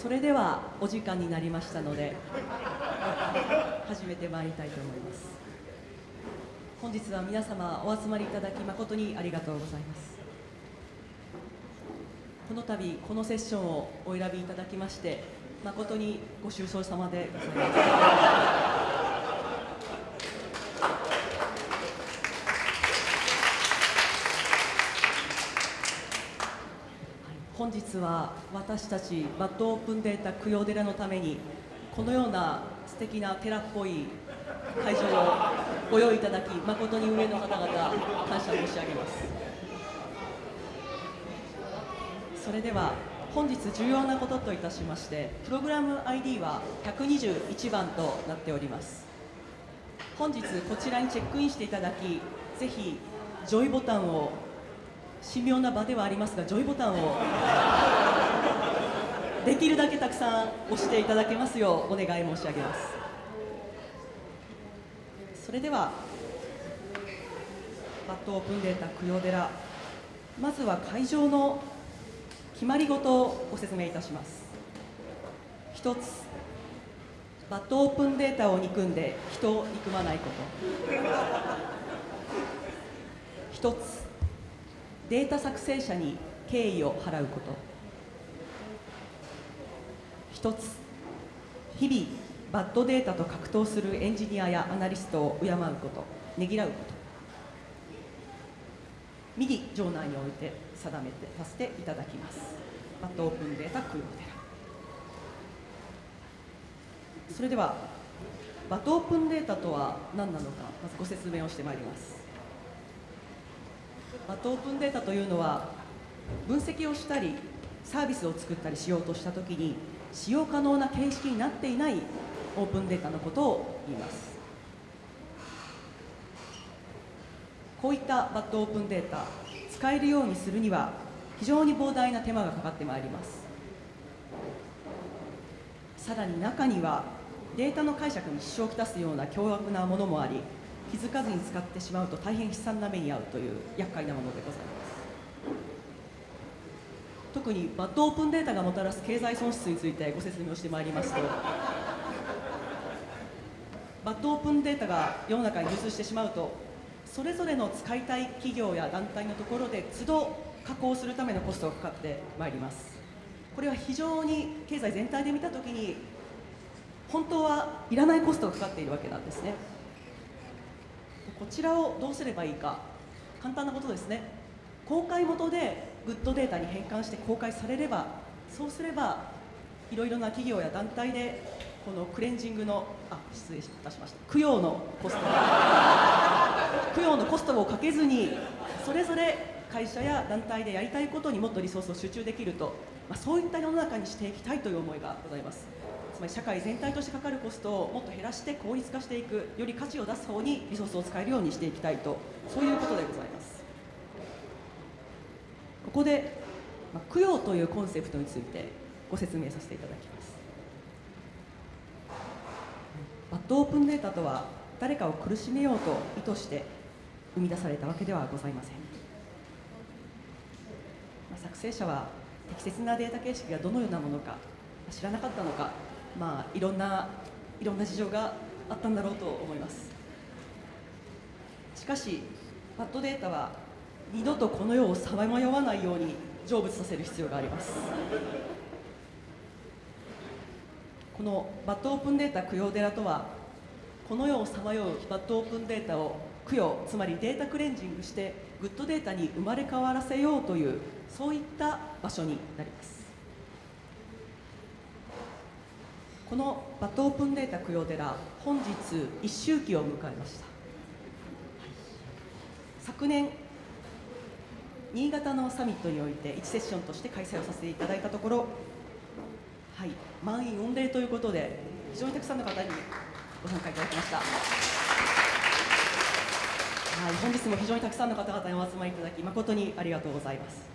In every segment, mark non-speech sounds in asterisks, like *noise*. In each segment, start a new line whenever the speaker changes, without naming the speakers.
それではお時間になりましたので始めてまいりたいと思います。本日は皆様お集まりいただき誠にありがとうございます。この度このセッションをお選びいただきまして誠にご愁傷様でございます本日は私たちバッドオープンデータ供養寺のためにこのような素敵な寺っぽい会場をご用意いただき誠に上の方々感謝申し上げます。それでは本日重要なことといたしましてプログラム ID は121番となっております。本日こちらにチェックインしていただきぜひジョイボタンを神妙な場ではありますがジョイボタンをできるだけたくさん押していただけますようお願い申し上げます。それではバッドオープンデータ供養寺まずは会場の決まり事をご説明いたします。一つバッドオープンデータを憎んで人を憎まないこと。一つデータ作成者に敬意を払うこと。一つ日々バッドデータと格闘するエンジニアやアナリストを敬うこと。ねぎらうこと。右場内において定めてさせていただきます。バッドオープンデータ供養寺それではバッドオープンデータとは何なのかまずご説明をしてまいります。バッドオープンデータというのは分析をしたりサービスを作ったりしようとしたときに使用可能な形式になっていないオープンデータのことを言います。こういったバッドオープンデータ使えるようにするには非常に膨大な手間がかかってまいります。さらに中にはデータの解釈に支障をきたすような凶悪なものもあり気づかずに使ってしまうと大変悲惨な目に遭うという厄介なものでございます。特にバッドオープンデータがもたらす経済損失についてご説明をしてまいりますと *laughs* バッドオープンデータが世の中に流通してしまうとそれぞれの使いたい企業や団体のところで都度加工するためのコストがかかってまいります。これは非常に経済全体で見たときに本当はいらないコストがかかっているわけなんですね。こちらをどうすればいいか。簡単なことですね。公開元でグッドデータに変換して公開されればそうすればいろいろな企業や団体でこのクレンジングのあ失礼いたしました。供養のコスト。*laughs* 供養のコストをかけずにそれぞれ会社や団体でやりたいことにもっとリソースを集中できると、まあ、そういった世の中にしていきたいという思いがございます。つまり社会全体としてかかるコストをもっと減らして効率化していくより価値を出す方にリソースを使えるようにしていきたいとそういうことでございます。ここで、まあ、供養というコンセプトについてご説明させていただきます。バッドオープンデータとは誰かを苦しめようと意図して生み出されたわけではございません、まあ、作成者は適切なデータ形式がどのようなものか知らなかったのかまあいろんないろんな事情があったんだろうと思います。しかしバッドデータは二度とこの世をさまよわないように成仏させる必要があります。このバッドオープンデータ供養寺とはこの世をさまようバッドオープンデータを供養つまりデータクレンジングしてグッドデータに生まれ変わらせようというそういった場所になります。このバッドオープンデータ供養寺本日一周期を迎えました。昨年新潟のサミットにおいて1セッションとして開催をさせていただいたところはい満員御礼ということで非常にたくさんの方にご参加いただきました。はい本日も非常にたくさんの方々にお集まりいただき誠にありがとうございます。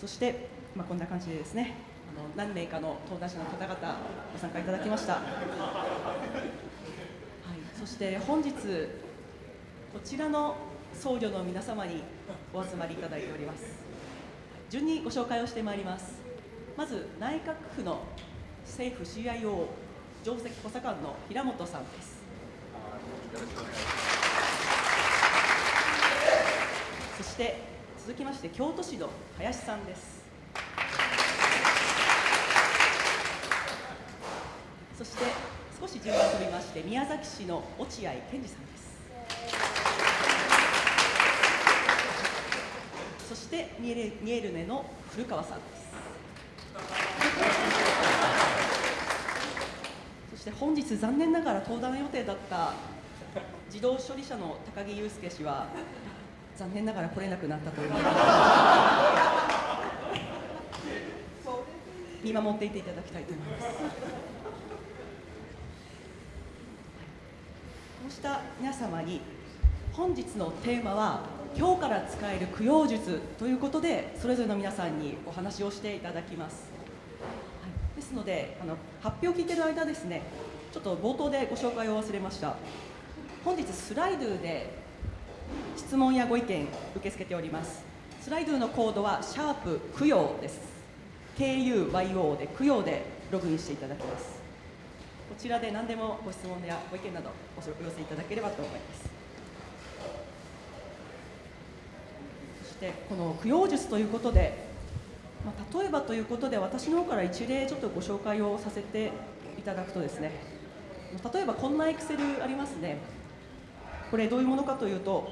そして、まあ、こんな感じでですねの何名かの登壇者の方々ご参加いただきました、はい、そして本日こちらの僧侶の皆様にお集まりいただいております。順にご紹介をしてまいります。まず内閣府の政府 CIO 上席補佐官の平本さんです。そして続きまして京都市の林さんです。そして少し順番飛びまして宮崎市の落合健二さんです。そしてミエルミエルネの古川さんです。そして本日残念ながら登壇予定だった自動処理者の高木祐介氏は残念ながら来れなくなったということで見守っていていただきたいと思います。うした皆様に本日のテーマは今日から使える供養術ということでそれぞれの皆さんにお話をしていただきます、はい、ですのであの発表を聞いている間ですねちょっと冒頭でご紹介を忘れました。本日スライドゥで質問やご意見受け付けております。スライドゥのコードはシャープ供養です。KUYO で供養でログインしていただきます。こちらで何でもご質問やご意見などお寄せいただければと思います。そしてこの供養術ということで、まあ、例えばということで私の方から一例ちょっとご紹介をさせていただくとですね例えばこんなエクセルありますね。これどういうものかというと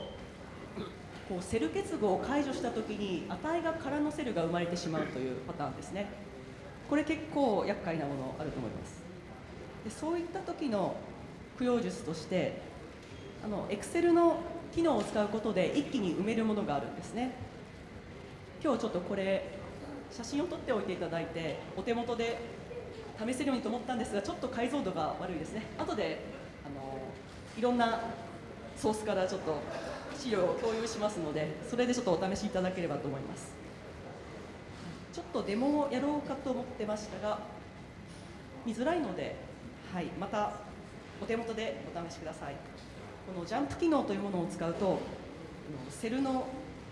こうセル結合を解除したときに値が空のセルが生まれてしまうというパターンですね。これ結構厄介なものあると思います。でそういった時の供養術としてあの Excel の機能を使うことで一気に埋めるものがあるんですね。今日ちょっとこれ写真を撮っておいていただいてお手元で試せるようにと思ったんですがちょっと解像度が悪いですね。後であのいろんなソースからちょっと資料を共有しますのでそれでちょっとお試しいただければと思います。ちょっとデモをやろうかと思ってましたが見づらいので、はい、またお手元でお試しください。このジャンプ機能というものを使うとセルの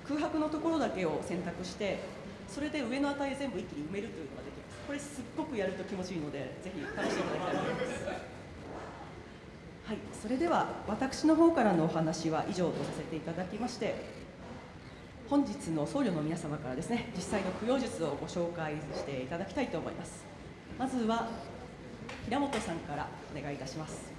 空白のところだけを選択してそれで上の値全部一気に埋めるというのができます。これすっごくやると気持ちいいのでぜひ試していただきたい。と思いますはい、それでは私の方からのお話は以上とさせていただきまして本日の僧侶の皆様からですね実際の供養術をご紹介していただきたいと思います。まずは平本さんからお願いいたします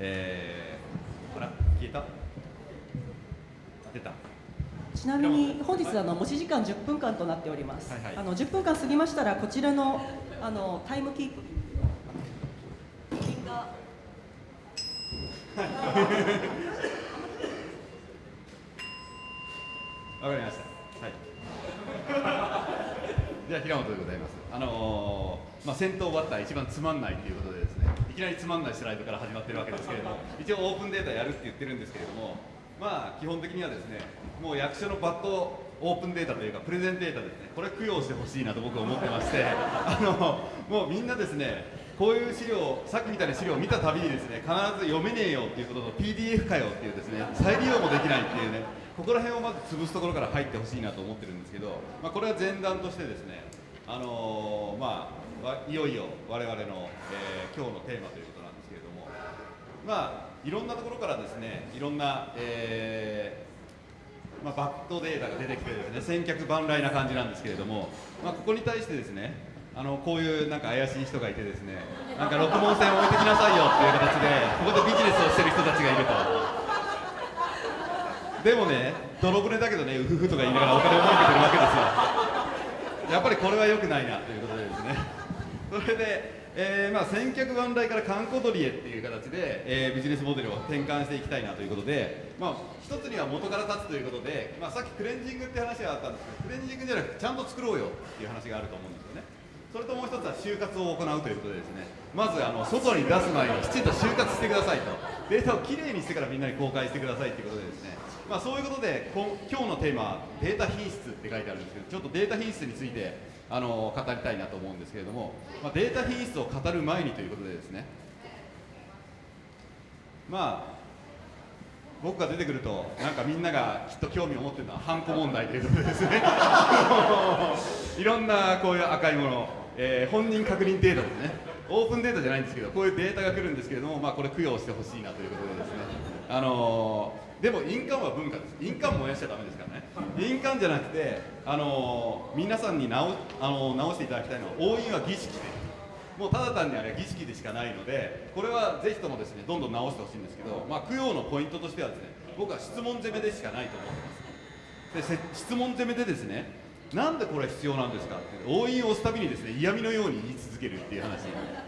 えー、あら消えた出た
ちなみに本日あの持ち時間10分間となっております、
はいはい。
あの10分間過ぎましたらこちらのあのタイムキープ。が。*laughs*
わかりました。はい。*laughs* では平本でございます。あのーまあ先頭バッター一番つまんないということでですねいきなりつまんないスライドから始まってるわけですけれども一応オープンデータやるって言ってるんですけれどもまあ基本的にはですねもう役所のバットオープンデータというかプレゼンデータですね。これ供養してほしいなと僕は思ってまして。*laughs* あのもうみんなですねこういう資料さっきみたいな資料を見たたびにですね必ず読めねえよっていうことと PDF かよっていうですね再利用もできないっていうねここら辺をまず潰すところから入ってほしいなと思ってるんですけど、まあ、これは前段としてですねあのーまあいよいよ我々の、えー今日のテーマということなんですけれどもまあいろんなところからですねいろんな、えーまあ、バットデータが出てきてですね千客万来な感じなんですけれども、まあ、ここに対してですねあのこういうなんか怪しい人がいてですねなんか六文線置いてきなさいよっていう形でここでビジネスをしてる人たちがいると。でもね、泥船だけどね、うふふとか言いながらお金を儲けてるわけですよ。やっぱりこれは良くないなということでですね。それで、えーまあ、千客万来から観光取りへっていう形で、えービジネスモデルを転換していきたいなということで、まあ、一つには元から立つということで、まあ、さっきクレンジングって話があったんですけどクレンジングじゃなくてちゃんと作ろうよっていう話があると思うんですよね。それともう一つは就活を行うということでですね。まずあの外に出す前にきちんと就活してくださいと。データをきれいにしてからみんなに公開してくださいということでですね。まあ、そういうことでこ今日のテーマはデータ品質って書いてあるんですけどちょっとデータ品質についてあの語りたいなと思うんですけれども、まあ、データ品質を語る前にということでですね。まあ僕が出てくるとなんかみんながきっと興味を持ってるのはハンコ問題ということですね。*laughs* いろんなこういう赤いもの、えー本人確認データですね。オープンデータじゃないんですけどこういうデータが来るんですけれども、まあ、これ供養してほしいなということでですね。あのーでも印鑑は文化です。印鑑燃やしちゃダメですからね。*laughs* 印鑑じゃなくて、あのー皆さんに直,、あのー直していただきたいのは押印は儀式で。もうただ単にあれは儀式でしかないのでこれはぜひともですねどんどん直してほしいんですけど、まあ、供養のポイントとしてはですね僕は質問攻めでしかないと思ってます。でせ質問攻めでですねなんでこれ必要なんですかって押印を押すたびにですね嫌味のように言い続けるっていう話。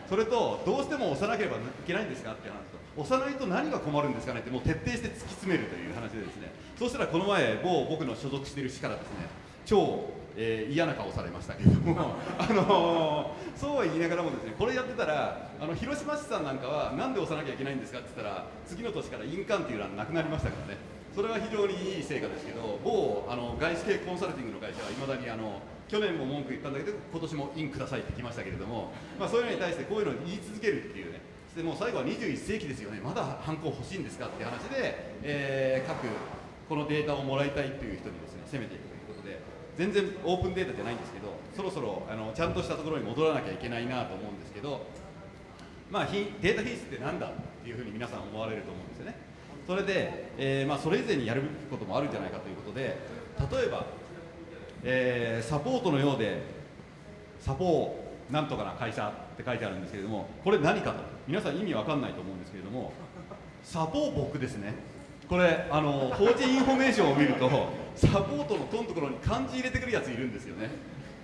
それとどうしても押さなければいけないんですかっていう話押さないと何が困るんですかねってもう徹底して突き詰めるという話でですね。そうしたらこの前某僕の所属している市からですね超、えー嫌な顔されましたけれども *laughs* あのーそうは言いながらもですねこれやってたらあの広島市さんなんかはなんで押さなきゃいけないんですかって言ったら次の年から印鑑っていう欄なくなりましたからね。それは非常にいい成果ですけど某あの外資系コンサルティングの会社はいまだにあの去年も文句言ったんだけど今年も印くださいって来ましたけれども、まあ、そういうのに対してこういうのを言い続けるっていうねそしてもう最後は21世紀ですよねまだハンコ欲しいんですかって話で、えー各このデータをもらいたいという人にですね攻めていくということで全然オープンデータじゃないんですけどそろそろあのちゃんとしたところに戻らなきゃいけないなと思うんですけどまあ、ひデータ品質ってなんだっていうふうに皆さん思われると思うんですよね。それで、えーまあ、それ以前にやることもあるんじゃないかということで例えば、えーサポートのようでサポーなんとかな会社って書いてあるんですけれどもこれ何かと皆さん意味わかんないと思うんですけれどもサポー僕ですね。これあの法人インフォメーションを見るとサポートの「と」のところに漢字入れてくるやついるんですよね。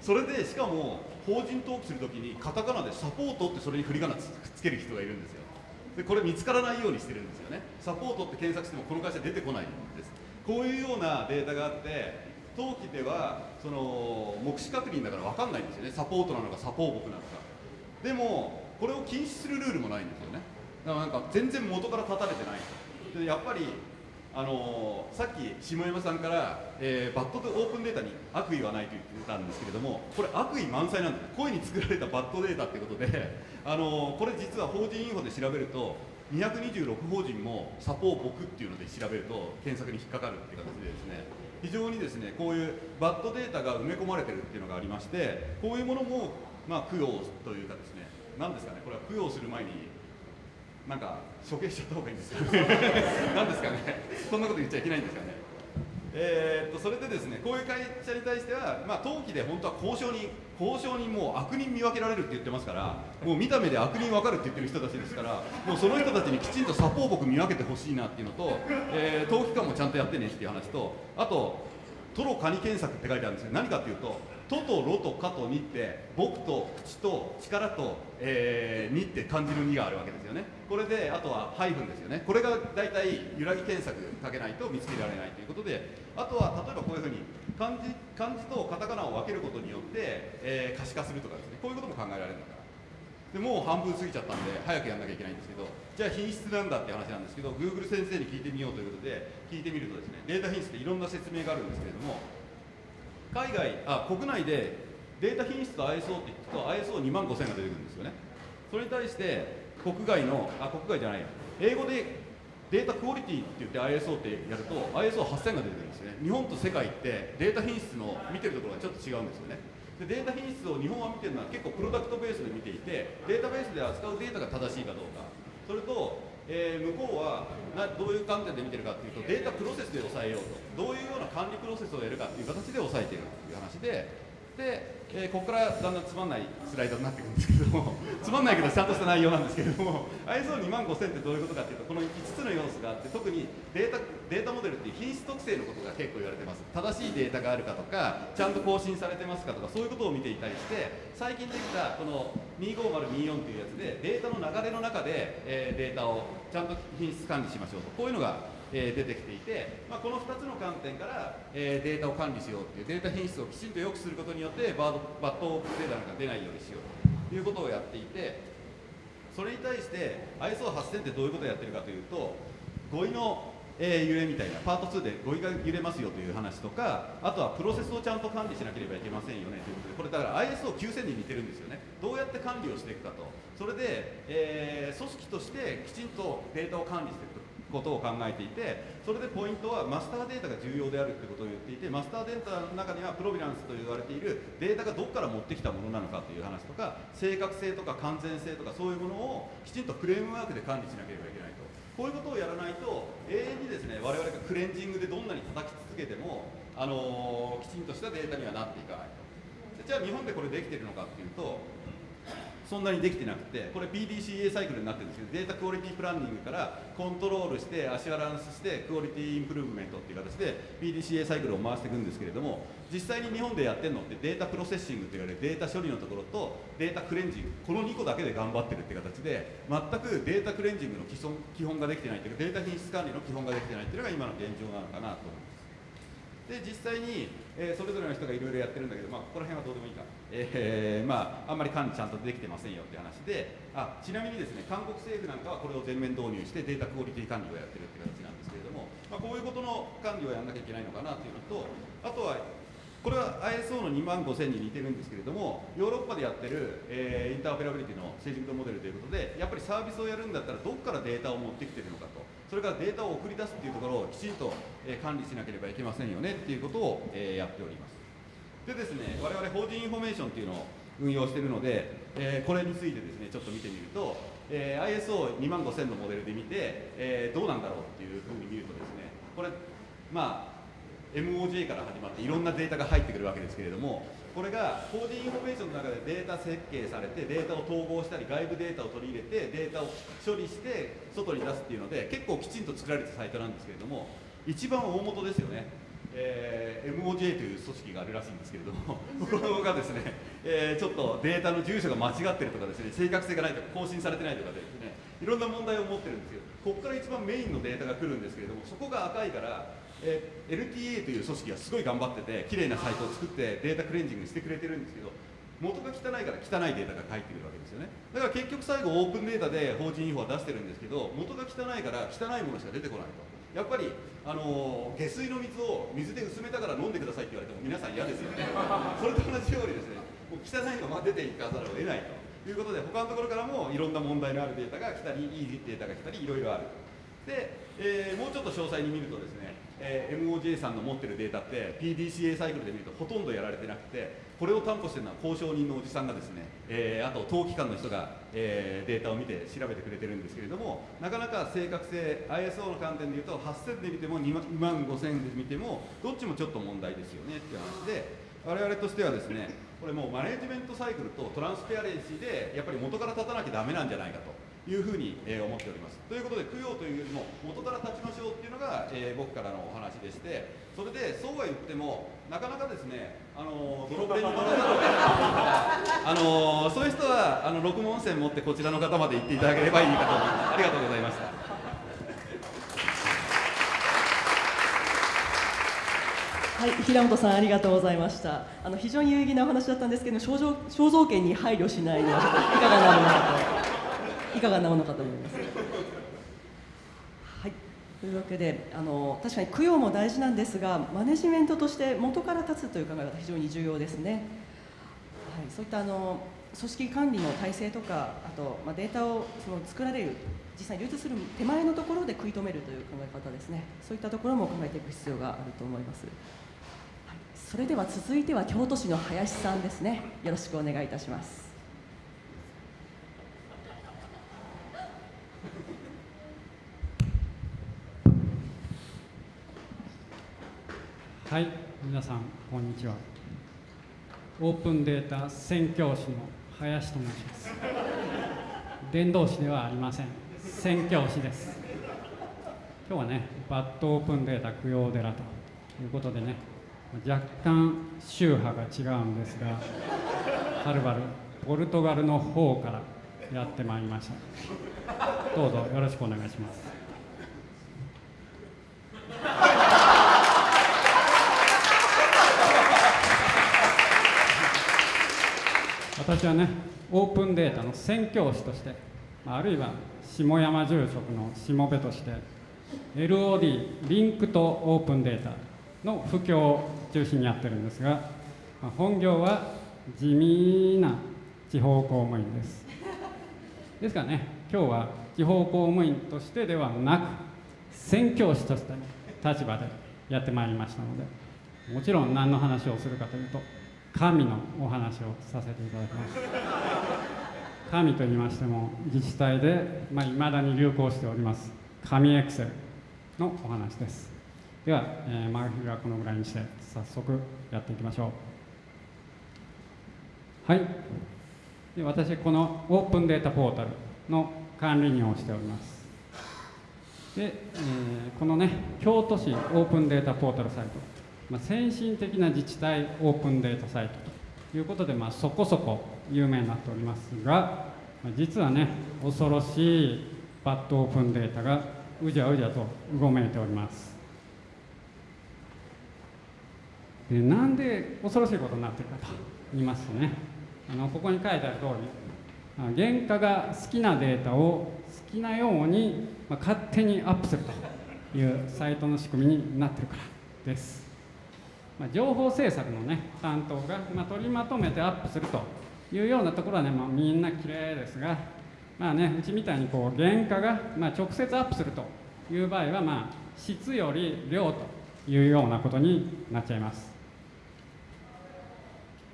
それでしかも法人登記するときにカタカナでサポートってそれに振り仮名つつける人がいるんですよ。でこれ見つからないようにしてるんですよね。サポートって検索してもこの会社出てこないんです。こういうようなデータがあって登記ではその目視確認だから分かんないんですよね。サポートなのかサポー僕なのか。でもこれを禁止するルールもないんですよね。だからなんか全然元から立たれてない。でやっぱりあのーさっき下山さんから、えーバッドオープンデータに悪意はないと言ってたんですけれどもこれ悪意満載なんですね。故意に作られたバッドデータってことで、*laughs* あのーこれ実は法人インフォで調べると226法人もサポー僕っていうので調べると検索に引っかかるっていう形でですね。非常にですねこういうバッドデータが埋め込まれてるっていうのがありましてこういうものもまあ供養というかね何ですかねこれは供養する前になんか処刑しちゃった方がいいんですよ。*laughs* なんですかね。そんなこと言っちゃいけないんですかね。えーっとそれでですねこういう会社に対しては、まあ、登記で本当は交渉人交渉人もう悪人見分けられるって言ってますからもう見た目で悪人分かるって言ってる人たちですからもうその人たちにきちんとサポー僕見分けてほしいなっていうのと、えー登記官もちゃんとやってねっていう話とあとトロカニ検索って書いてあるんですけど何かっていうとトとロとカとニって僕と口と力と、えー、ニって漢字の2があるわけですよね。これであとはハイフンですよね。これが大体揺らぎ検索かけないと見つけられないということであとは例えばこういうふうに漢字漢字とカタカナを分けることによって、えー可視化するとかですね。こういうことも考えられるんだから。でもう半分過ぎちゃったんで早くやんなきゃいけないんですけどじゃあ品質なんだって話なんですけど Google 先生に聞いてみようということで聞いてみるとですねデータ品質っていろんな説明があるんですけれども海外あ国内でデータ品質と ISO って聞くと ISO2 万5000が出てくるんですよね。それに対して国外のあ国外じゃない英語でデータクオリティって言って ISO ってやると ISO8000 が出てくるんですよね。日本と世界ってデータ品質の見てるところがちょっと違うんですよね。でデータ品質を日本は見てるのは結構プロダクトベースで見ていてデータベースで扱うデータが正しいかどうか。それと、えー向こうはなどういう観点で見てるかというとデータプロセスで抑えようと。どういうような管理プロセスをやるかという形で抑えているという話でで、えー、ここからだんだんつまんないスライドになっていくんですけども *laughs* つまんないけどちゃんとした内容なんですけれども ISO2 万5000ってどういうことかっていうとこの5つの要素があって特にデータデータモデルっていう品質特性のことが結構言われてます。正しいデータがあるかとかちゃんと更新されてますかとかそういうことを見ていたりして最近できたこの25024というやつでデータの流れの中で、えー、データをちゃんと品質管理しましょうとこういうのがえー、出てきていて、まあ、この2つの観点から、えー、データを管理しようっていうデータ品質をきちんと良くすることによってバードバットデータなんか出ないようにしようということをやっていてそれに対して ISO8000 ってどういうことをやってるかというと語彙の、えー、揺れみたいなパート2で語彙が揺れますよという話とかあとはプロセスをちゃんと管理しなければいけませんよねということでこれだから ISO9000 に似てるんですよね。どうやって管理をしていくかと。それで、えー、組織としてきちんとデータを管理していくと。ことを考えていてそれでポイントはマスターデータが重要であるということを言っていてマスターデータの中にはプロビランスと言われているデータがどこから持ってきたものなのかという話とか正確性とか完全性とかそういうものをきちんとフレームワークで管理しなければいけないと。こういうことをやらないと永遠にですね我々がクレンジングでどんなに叩き続けても、あのー、きちんとしたデータにはなっていかないと。じゃあ日本でこれできてるのかっていうとそんなにできてなくてこれ PDCA サイクルになってるんですけど data quality planning からコントロールして assurance して quality improvement っていう形で PDCA サイクルを回していくんですけれども実際に日本でやってるのって data processing と言われるデータ処理のところと data cleansing この2個だけで頑張ってるって形で全く data cleansing の基本基本ができてないというかデータ品質管理の基本ができてないっていうのが今の現状なのかなと思います。で実際に、えー、それぞれの人がいろいろやってるんだけど、まあ、ここら辺はどうでもいいか、えー、まあ、あんまり管理ちゃんとできてませんよって話であちなみにですね韓国政府なんかはこれを全面導入してデータクオリティ管理をやってるって形なんですけれども、まあ、こういうことの管理をやらなきゃいけないのかなというのとあとはこれは ISO の2万5000に似てるんですけれどもヨーロッパでやってる、えー、 interoperability の成熟度モデルということでやっぱりサービスをやるんだったらどこからデータを持ってきてるのかとそれからデータを送り出すっていうところをきちんと、え管理しなければいけませんよねっていうことを、えやっております。でですね我々法人インフォメーションっていうのを運用しているので、えこれについてですねちょっと見てみると、え ISO2 万5000のモデルで見て、えーどうなんだろうっていうふうに見るとですねこれまあ MOJ から始まっていろんなデータが入ってくるわけですけれどもこれがコーディインフォメーションの中でデータ設計されてデータを統合したり外部データを取り入れてデータを処理して外に出すっていうので結構きちんと作られたサイトなんですけれども一番大元ですよね、えー、MOJ という組織があるらしいんですけれどもこれがですね、えー、ちょっとデータの住所が間違ってるとかですね正確性がないとか更新されてないとかですねいろんな問題を持ってるんですけどここから一番メインのデータが来るんですけれどもそこが赤いからえ LTA という組織がすごい頑張ってて綺麗なサイトを作ってデータクレンジングしてくれてるんですけど元が汚いから汚いデータが返ってくるわけですよね。だから結局最後オープンデータで法人インフォは出してるんですけど元が汚いから汚いものしか出てこないとやっぱり、あのー、下水の水を水で薄めたから飲んでくださいって言われても皆さん嫌ですよね。*laughs* それと同じようにですねもう汚いのが出ていかざるを得ないということで他のところからもいろんな問題のあるデータが来たりいいデータが来たりいろいろある。で、えー、もうちょっと詳細に見るとですねえー、MOJ さんの持ってるデータって PDCA サイクルで見るとほとんどやられてなくてこれを担保してるのは交渉人のおじさんがですね、えー、あと当機関の人が、えー、データを見て調べてくれてるんですけれどもなかなか正確性 ISO の観点でいうと8000で見ても2万5000で見てもどっちもちょっと問題ですよねっていう話で我々としてはですねこれもうマネジメントサイクルとトランスペアレンシーでやっぱり元から立たなきゃダメなんじゃないかと。いうふうに、えー、思っております。ということで供養というよりも元から立ちましょうっていうのが、えー、僕からのお話でしてそれでそうは言ってもなかなかですねあのドロップに乗らざるを得ないあのそういう人はあの六門線持ってこちらの方まで行っていただければいいかと思いますありがとうございました。
はい、平本さんありがとうございました。あの非常に有意義なお話だったんですけど、肖像肖像権に配慮しないのはちょっといかがなものかといかがなものかと思います。はい、というわけであの確かに供養も大事なんですがマネジメントとして元から立つという考え方非常に重要ですね。はい、そういったあの組織管理の体制とかあと、まあ、データをその作られる実際に流通する手前のところで食い止めるという考え方ですね。そういったところも考えていく必要があると思います、はい、それでは続いては京都市の林さんですね。よろしくお願いいたします。
はい、皆さんこんにちは。オープンデータ宣教師の林と申します。伝道師ではありません。宣教師です。今日はねバッドオープンデータ供養寺ということでね若干宗派が違うんですがはるばるポルトガルの方からやってまいりました。どうぞよろしくお願いします。私はねオープンデータの宣教師としてあるいは下山住職のしもべとして LOD リンクとオープンデータの布教を中心にやってるんですが本業は地味な地方公務員です。ですからね今日は地方公務員としてではなく宣教師として立場でやってまいりましたのでもちろん何の話をするかというと神のお話をさせていただきます。神と言いましても自治体でいまあ、未だに流行しております神エクセルのお話です。では、えー、マグはこのぐらいにして早速やっていきましょう。はい。で私このオープンデータポータルの管理人をしております。で、えー、このね京都市オープンデータポータルサイト、まあ、先進的な自治体オープンデータサイトということで、まあ、そこそこ有名になっておりますが、まあ、実はね恐ろしいバッドオープンデータがうじゃうじゃとうごめいております。でなんで恐ろしいことになってるかと言いますとねあのここに書いてある通り原価が好きなデータを好きなように、まあ、勝手にアップするというサイトの仕組みになってるからです、まあ、情報制作のね担当が、まあ、取りまとめてアップするというようなところはね、まあ、みんな綺麗ですがまあねうちみたいにこう原価が、まあ、直接アップするという場合はまあ質より量というようなことになっちゃいます。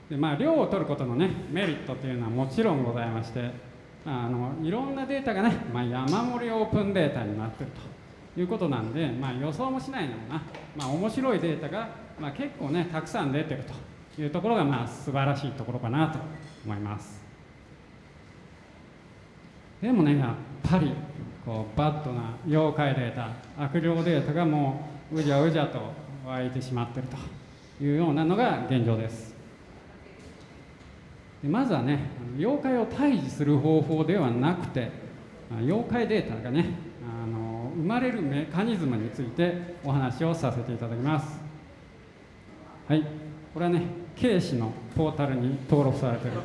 でまあ量を取ることのねメリットっていうのはもちろんございましてあのいろんなデータがね、まあ、山盛りオープンデータになってるということなんで、まあ、予想もしないのな、まあ、面白いデータが、まあ、結構ねたくさん出てるというところがまあ素晴らしいところかなと思います。でもねやっぱりこうバッドな妖怪データ悪霊データがもううじゃうじゃと湧いてしまってるというようなのが現状です。でまずはね妖怪を退治する方法ではなくて妖怪データがねあの生まれるメカニズムについてお話をさせていただきます。はい。これはね警視のポータルに登録されている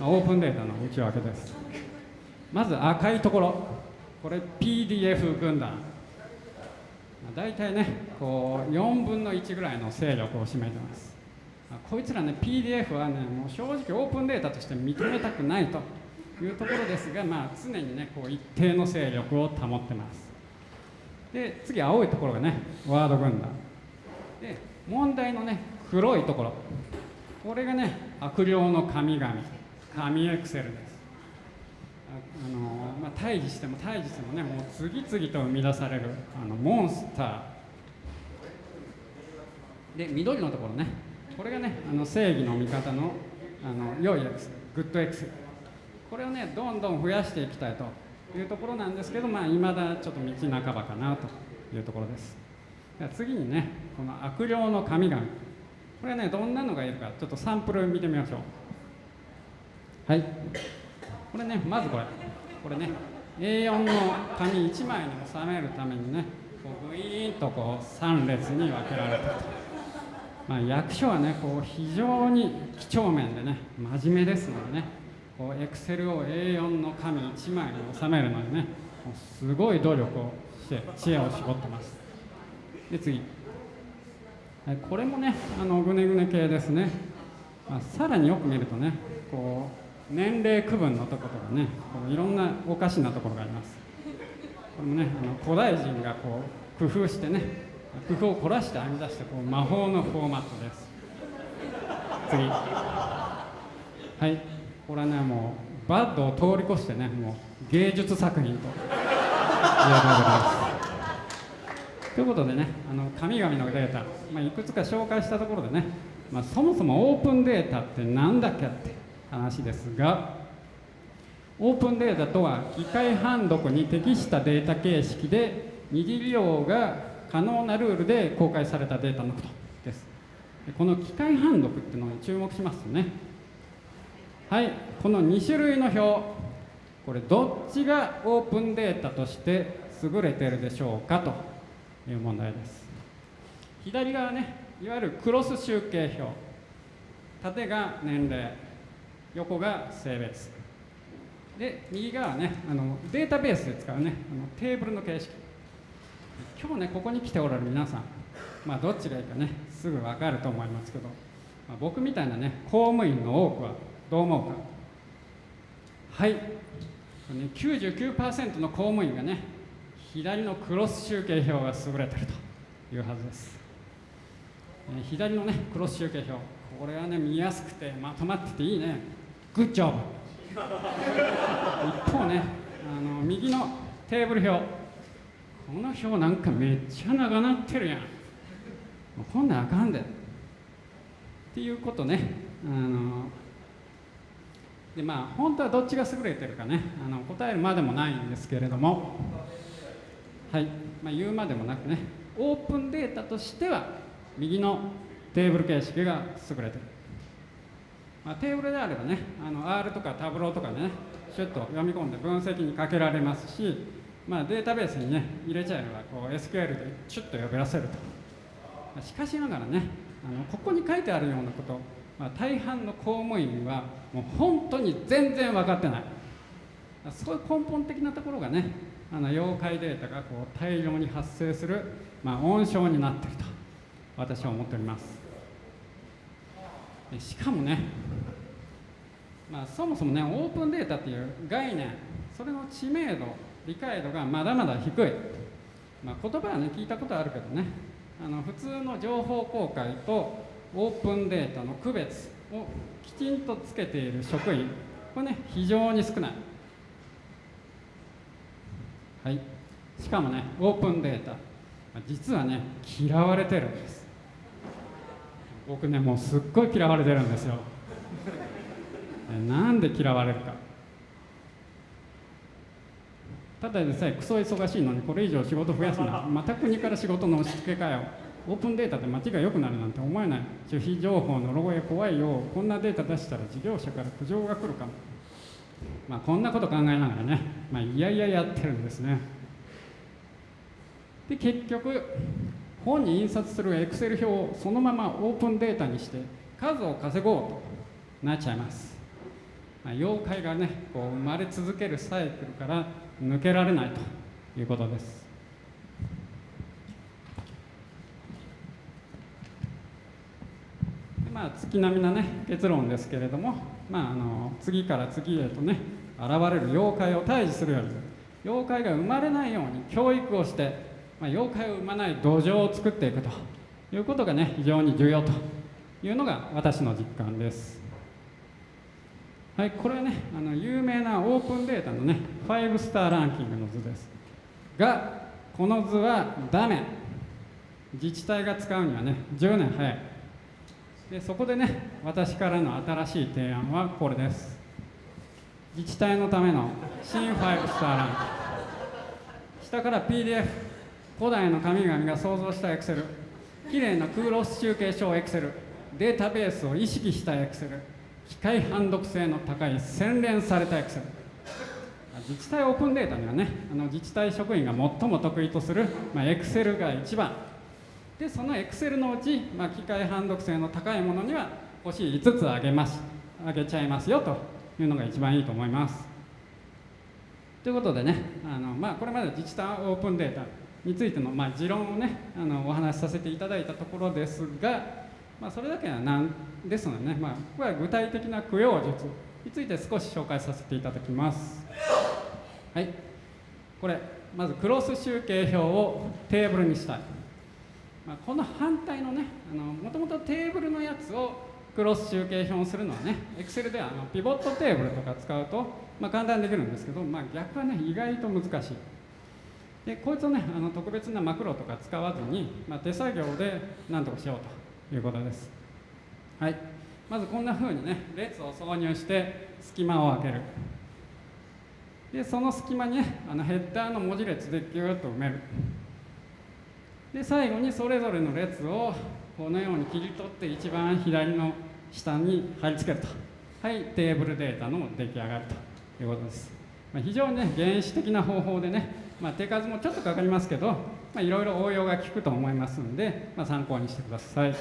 オープンデータの内訳です。まず赤いところ。これ PDF 軍団。大体ねこう4分の1ぐらいの勢力を占めてます。こいつらね PDF はねもう正直オープンデータとして認めたくないと。いうところですが、まあ、常にねこう一定の勢力を保ってます。で次青いところがねワード軍団。で問題のね黒いところ。これがね悪霊の神々。神エクセルです。あのまあ、退治しても退治してもねもう次々と生み出されるあのモンスター。で緑のところね。これがねあの正義の味方のあの良いエクセル。グッドエクセル。これをねどんどん増やしていきたいと。いうところなんですけどまあ未だちょっと道半ばかなというところです。次にねこの悪霊の神々。これはねどんなのがいるかちょっとサンプル見てみましょう。はい。これねまずこれ。これね。A4 の紙1枚に収めるためにねこうグイーンとこう3列に分けられたと、まあ、役所はねこう非常に几帳面でね真面目ですのでねこうエクセルを A4 の紙1枚に収めるのにねすごい努力をして知恵を絞ってます。で次、これもねあのぐねぐね系ですね、まあ、さらによく見るとねこう年齢区分のところがねこういろんなおかしなところがあります。これもねあの古代人がこう工夫してね工夫を凝らして編み出したこう魔法のフォーマットです。次。はい。これはねもうバッドを通り越してねもう芸術作品ということです。ということでねあの神々のデータ、まあ、いくつか紹介したところでねまあ、そもそもオープンデータって何だっけって話ですがオープンデータとは機械判読に適したデータ形式で二次利用が可能なルールで公開されたデータのことです。この機械判読っていうのに注目しますとねはいこの2種類の表これどっちがオープンデータとして優れているでしょうかと。いう問題です。左側ねいわゆるクロス集計表。縦が年齢。横が性別。で右側ねあのデータベースで使うねあのテーブルの形式。今日ねここに来ておられる皆さん。まあどっちがいいかねすぐ分かると思いますけど、まあ、僕みたいなね公務員の多くはどう思うか。はい。99%の公務員がね左のクロス集計表が優れてるというはずです。え左のねクロス集計表これはね見やすくてまとまってていいね。グッジョブ一方ねあの右のテーブル表この表なんかめっちゃ長なってるやん。こんなんあかんで。っていうことねあのでまあ本当はどっちが優れてるかねあの答えるまでもないんですけれども。はい、まあ、言うまでもなくねオープンデータとしては右のテーブル形式が優れてる、まあ、テーブルであればねあの R とかタブローとかねシュッと読み込んで分析にかけられますし、まあ、データベースにね入れちゃえばこう SQL でシュッと呼び出せると、まあ、しかしながらねあのここに書いてあるようなこと、まあ、大半の公務員はもう本当に全然分かってない。そういう根本的なところがねあの妖怪データがこう大量に発生する、まあ、温床になっていると私は思っております。しかもね、まあ、そもそもねオープンデータっていう概念それの知名度理解度がまだまだ低い、まあ、言葉はね聞いたことあるけどねあの普通の情報公開とオープンデータの区別をきちんとつけている職員これね非常に少ない。はい。しかもねオープンデータ実はね嫌われてるんです。僕ねもうすっごい嫌われてるんですよ。なんで嫌われるか。ただでさえクソ忙しいのにこれ以上仕事増やすなまた国から仕事の押し付けかよ。オープンデータで街が良くなるなんて思えない。守秘情報のロゴへ怖いよこんなデータ出したら事業者から苦情が来るかも。まあこんなこと考えながらねまあいやいややってるんですね。で結局本に印刷するエクセル表をそのままオープンデータにして数を稼ごうとなっちゃいます、まあ、妖怪がねこう生まれ続けるサイクルから抜けられないということです。まあ月並みなね結論ですけれども、まあ、あの次から次へとね現れる妖怪を退治するように妖怪が生まれないように教育をしてまあ、妖怪を生まない土壌を作っていくということがね非常に重要というのが私の実感です。はいこれはねあの有名なオープンデータのね5スターランキングの図です。がこの図はダメ。自治体が使うにはね10年早い。でそこでね私からの新しい提案はこれです。自治体のための新5スターランキング下から PDF 古代の神々が創造したエクセル。きれいなクロス集計表エクセル。データベースを意識したエクセル。機械判読性の高い洗練されたエクセル。自治体オープンデータにはねあの自治体職員が最も得意とする、エクセルが一番。でそのエクセルのうち、まあ、機械判読性の高いものには星5つあげます。あげちゃいますよと。いうのが一番いいと思います。ということでねあの、まあ、これまで自治体オープンデータについての、まあ、持論をねあのお話しさせていただいたところですが、まあ、それだけはなんですのでね、まあ、ここは具体的な供養術について少し紹介させていただきます。はい。これまずクロス集計表をテーブルにしたい、まあ、この反対のねもともとテーブルのやつをクロス集計表をするのはね Excel ではあのピボットテーブルとか使うと、まあ、簡単にできるんですけど、まあ、逆はね意外と難しい。でこいつをねあの特別なマクロとか使わずに、まあ、手作業で何とかしようということです。はい。まずこんな風にね列を挿入して隙間を開ける。でその隙間にねあのヘッダーの文字列でギューッと埋める。で最後にそれぞれの列をこのように切り取って一番左の下に貼り付けると。はいテーブルデータの出来上がるということです、まあ、非常にね原始的な方法でね、まあ、手数もちょっとかかりますけど、いろいろ応用が効くと思いますので、まあ、参考にしてください。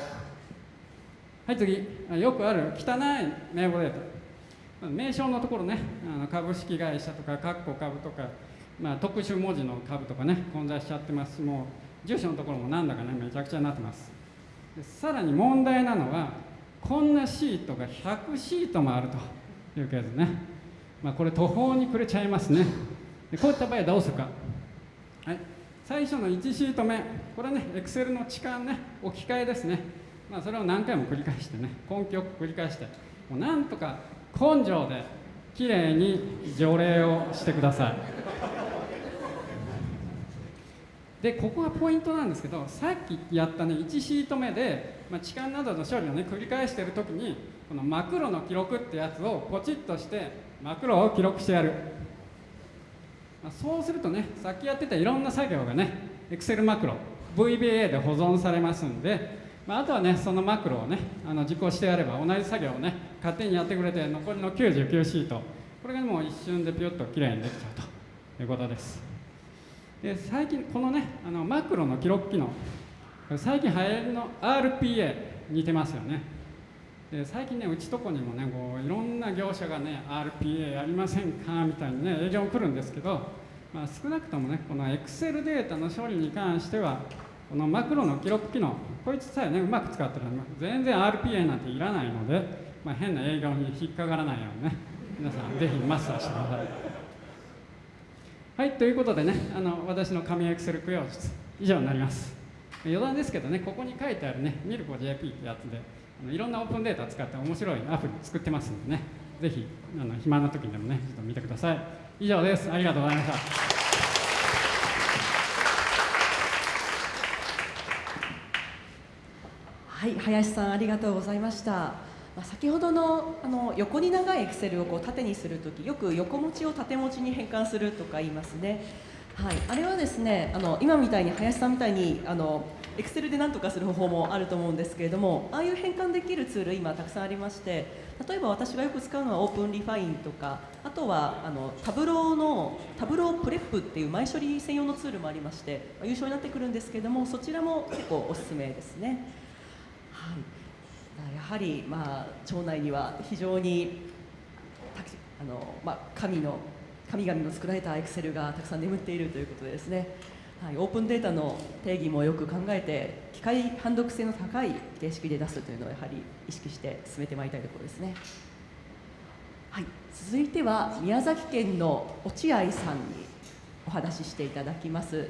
はい次。よくある汚い名簿データ。名称のところねあの株式会社とか括弧株とか、まあ、特殊文字の株とかね混在しちゃってます。もう住所のところもなんだかねめちゃくちゃになってます。さらに問題なのはこんなシートが100シートもあるというケースね、まあ、これ途方に暮れちゃいますね。でこういった場合はどうするか、はい、最初の1シート目。これはね Excel の置換ね。置き換えですね、まあ、それを何回も繰り返してね。根拠を繰り返して。もうなんとか根性できれいに除霊をしてください。でここがポイントなんですけどさっきやったね1シート目で、まあ、痴漢などの処理をね繰り返している時にこのマクロの記録ってやつをポチッとしてマクロを記録してやる、まあ、そうするとねさっきやってたいろんな作業がね Excel マクロ VBA で保存されますんで、まあ、あとはねそのマクロをねあの実行してやれば同じ作業をね勝手にやってくれて残りの99シートこれがもう一瞬でピュッときれいにできちゃうということです。で最近このねあのマクロの記録機能最近流行りの RPA 似てますよね。で最近ねうちとこにもねこういろんな業者がね RPA やりませんかみたいにね営業来るんですけど、まあ、少なくともねこの Excel データの処理に関してはこのマクロの記録機能こいつさえねうまく使ってるの全然 RPA なんていらないので、まあ、変な営業に引っかからないようにね皆さんぜひマスターしてください。はいということでねあの私の紙エクセル供養術以上になります。余談ですけどねここに書いてあるねミルコ JP ってやつであのいろんなオープンデータ使って面白いアプリ作ってますんでねぜひあの暇な時にでもねちょっと見てください。以上です。ありがとうございました。
はい林さんありがとうございました。まあ、先ほどのあの横に長いエクセルをこう縦にするときよく横持ちを縦持ちに変換するとか言いますね。はい、あれはですねあの今みたいに林さんみたいにあのエクセルで何とかする方法もあると思うんですけれどもああいう変換できるツール今たくさんありまして例えば私がよく使うのは OpenRefine とかあとはあの Tableau の Tableau Prep っていう前処理専用のツールもありまして、ま、有償になってくるんですけれどもそちらも結構おすすめですね。はいやはり、まあ、町内には非常にあの、まあ、神の神々の作られたエクセルがたくさん眠っているということですね、はい、オープンデータの定義もよく考えて機械判読性の高い形式で出すというのをやはり意識して進めてまいりたいところですね。はい、続いては宮崎県の落合さんにお話ししていただきます。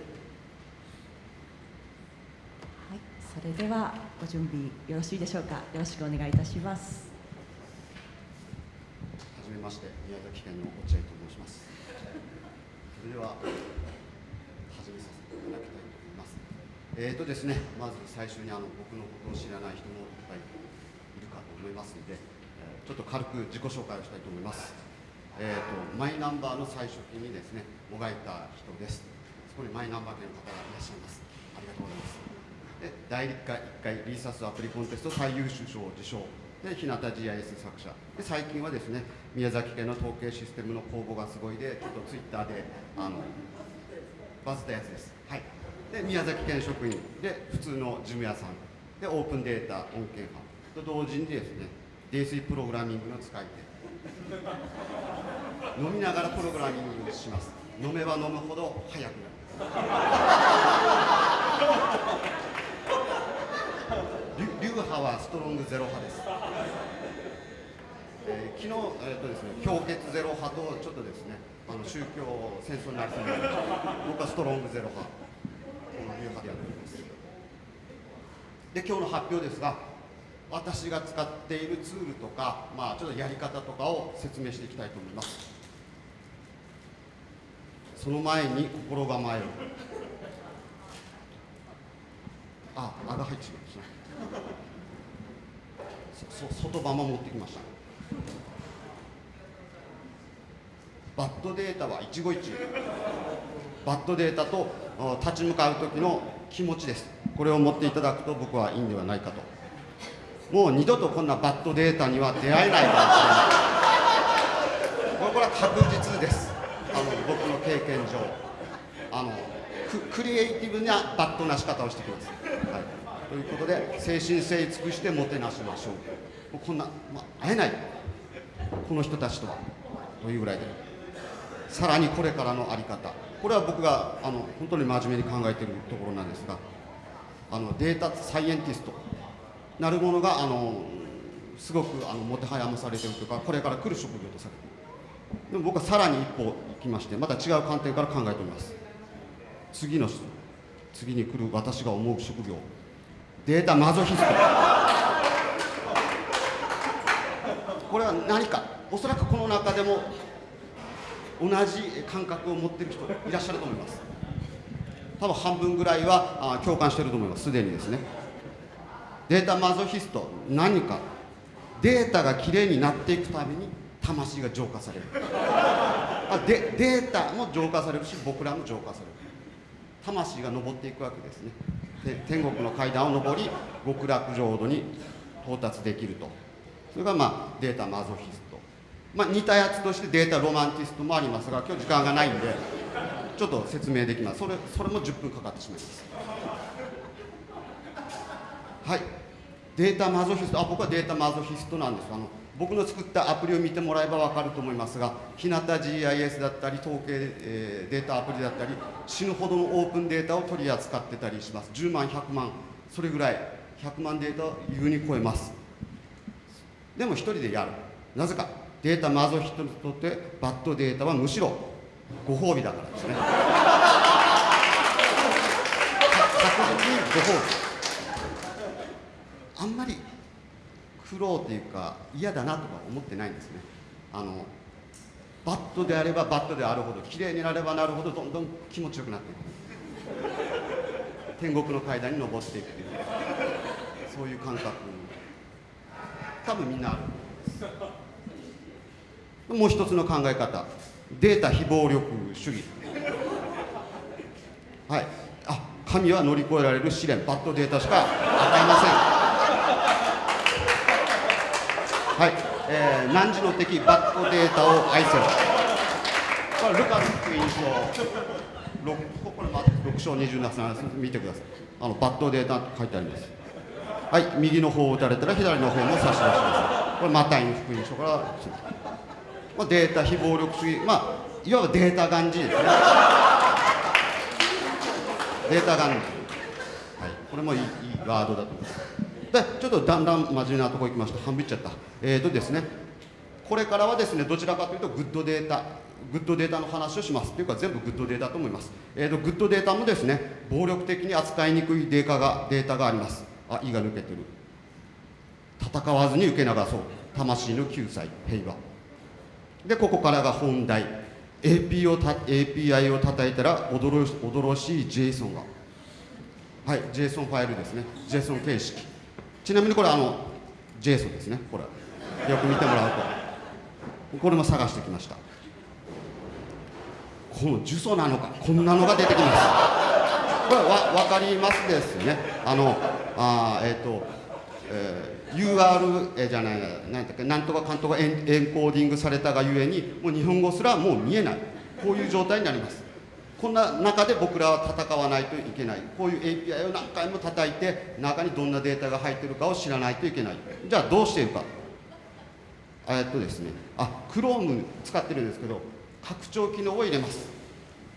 それではご準備よろしいでしょうか。よろしくお願いいたします。
はじめまして宮崎県の落合と申します。それでは始めさせていただきたいと思います。えーとですねまず最初にあの僕のことを知らない人もいっぱいいるかと思いますので、えちょっと軽く自己紹介をしたいと思います。えーと、マイナンバーの最初期にですねもがいた人です。そこにマイナンバー系の方がいらっしゃいます。ありがとうございます。で第1回1回リーサスアプリコンテスト最優秀賞を受賞。で日向 GIS 作者。で最近はですね宮崎県の統計システムの公募がすごいでちょっとツイッターであのバズったやつです。はい。で宮崎県職員。で普通の事務屋さん。でオープンデータ恩恵派と同時にですね泥酔プログラミングの使い手。飲みながらプログラミングをします。飲めば飲むほど速くなる。派はストロングゼロ派です。えー、昨日、えーとですね、氷結ゼロ派とちょっとですねあの宗教戦争になりそうなので僕はストロングゼロ派。この流派でやっております。で今日の発表ですが私が使っているツールとか、まあ、ちょっとやり方とかを説明していきたいと思います。その前に心構えを。あ、あが入ってしまいました。外場も持ってきました。バッドデータは一期一会。バッドデータと立ち向かう時の気持ちです。これを持っていただくと僕はいいんではないかと。もう二度とこんなバッドデータには出会えないかもしれない。これこれは確実です。あの僕の経験上。あのククリエイティブなバッドな仕方をしてきます、はい、ということで精神性尽くしてもてなしましょう。もうこんな、まあ、会えない。この人たちとは。というぐらいで。さらにこれからの在り方。これは僕があの本当に真面目に考えているところなんですがあのデータサイエンティスト。なるものがあのすごくあのもてはやまされてるというかこれから来る職業とされてる。でも僕はさらに一歩行きましてまた違う観点から考えております。次の次に来る私が思う職業。データマゾヒストこれは何かおそらくこの中でも同じ感覚を持ってる人いらっしゃると思います。多分半分ぐらいはあ共感してると思います。すでにですね。データマゾヒスト何か。データがきれいになっていくために魂が浄化される。あでデータも浄化されるし僕らも浄化される。魂が登っていくわけですね。天国の階段を上り極楽浄土に到達できると。それがまあデータマゾヒスト。まあ似たやつとしてデータロマンティストもありますが今日時間がないんでちょっと説明できます。それそれも10分かかってしまいます。はい。データマゾヒストあ僕はデータマゾヒストなんです。あの僕の作ったアプリを見てもらえば分かると思いますが日向 GIS だったり統計、えーデータアプリだったり死ぬほどのオープンデータを取り扱ってたりします。10万100万それぐらい100万データを優に超えます。でも一人でやる。なぜかデータマゾヒストにとってバッドデータはむしろご褒美だからですね。*laughs* 確実にご褒美。あんまり苦労というか嫌だなとか思ってないんですね。あのバットであればバットであるほど綺麗になればなるほどどんどん気持ちよくなっていく。天国の階段に登っていくという。そういう感覚。多分みんなあるもう一つの考え方。データ非暴力主義。はい。あ神は乗り越えられる試練。バッドデータしか与えません。はい、えー、何時の敵バッドデータを愛せろこれルカス福音書六ここれ6章27見てください。あのバッドデータ書いてあります。はい。右の方を打たれたら左の方も差し出します。これマタイの福音書から、まあ、データ非暴力主義。まあいわばデータガンジーですね。データガンジー。はい。これもいいいいワードだと思います。ちょっとだんだん真面目なところ行きました。半分いっちゃった。えーとですね。これからはですねどちらかというと good data good data の話をします。というか全部 good data と思います、えーと good data もですね暴力的に扱いにくいデータがデータがあります。あ「い」が抜けてる。戦わずに受け流そう。魂の救済。平和。でここからが本題。AP をた API を叩いたら驚し驚しい JSON が。はい JSON ファイルですね。JSON 形式。ちなみにこれあの JSON ですね。これ。よく見てもらうと。これも探してきました。この呪詛なのか。こんなのが出てきます。これわ分かりますですね。あのあえっ、と、えー UR じゃないなんだっけなんとかかんとかエンエンコーディングされたがゆえにもう日本語すらもう見えない。こういう状態になります。こんな中で僕らは戦わないといけない。こういう API を何回も叩いて中にどんなデータが入ってるかを知らないといけない。じゃあどうしているか。えっとですね。あ Chrome 使ってるんですけど拡張機能を入れます。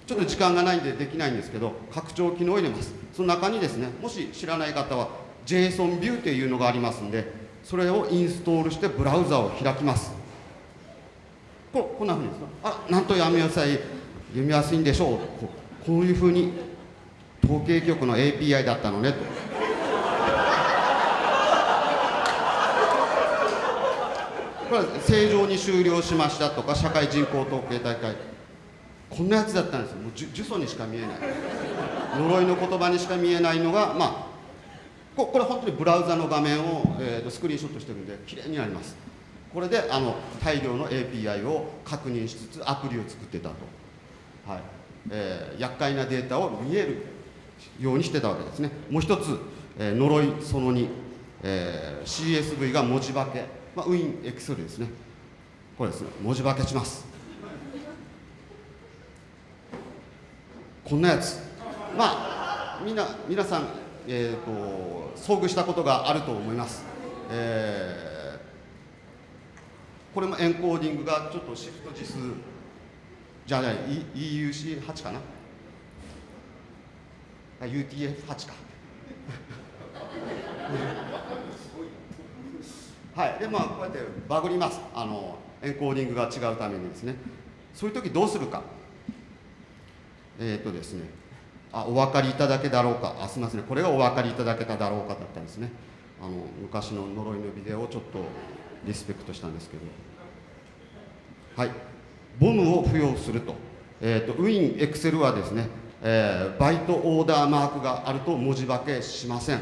ちょっと時間がないんでできないんですけど拡張機能を入れます。その中にですねもし知らない方は JSON ビューというのがありますんでそれをインストールしてブラウザを開きます。ここんなふうにですか？あなんと読みやすい。読みやすいんでしょう。こういうふうに統計局の API だったのねと。これ正常に終了しましたとか社会人口統計大会。こんなやつだったんですよ。もう呪呪詛にしか見えない。呪いの言葉にしか見えないのがまあここれ本当にブラウザの画面を、えーとスクリーンショットしてるんで綺麗になります。これであの大量の API を確認しつつアプリを作ってたと、はい。えー厄介なデータを見えるようにしてたわけですね。もう一つ、えー呪いその2、えー CSV が文字化け、まあ、ウィンエクセルですね。これですね。文字化けします。こんなやつ。まあみんな皆さん、えー、と遭遇したことがあると思います、えーこれもエンコーディングがちょっとシフト字数じゃあじゃあ E- EUC8 かな？UTF8 か。*laughs* はい。でまあこうやってバグります。あのエンコーディングが違うためにですね。そういう時どうするか？えっ、とですね。あお分かりいただけだろうか？あすみませんこれがお分かりいただけただろうかだったんですね。あの昔の呪いのビデオをちょっとリスペクトしたんですけど。はい。ボムを付与すると,、えー、とウィンエクセルはですね、えーバイトオーダーマークがあると文字化けしません。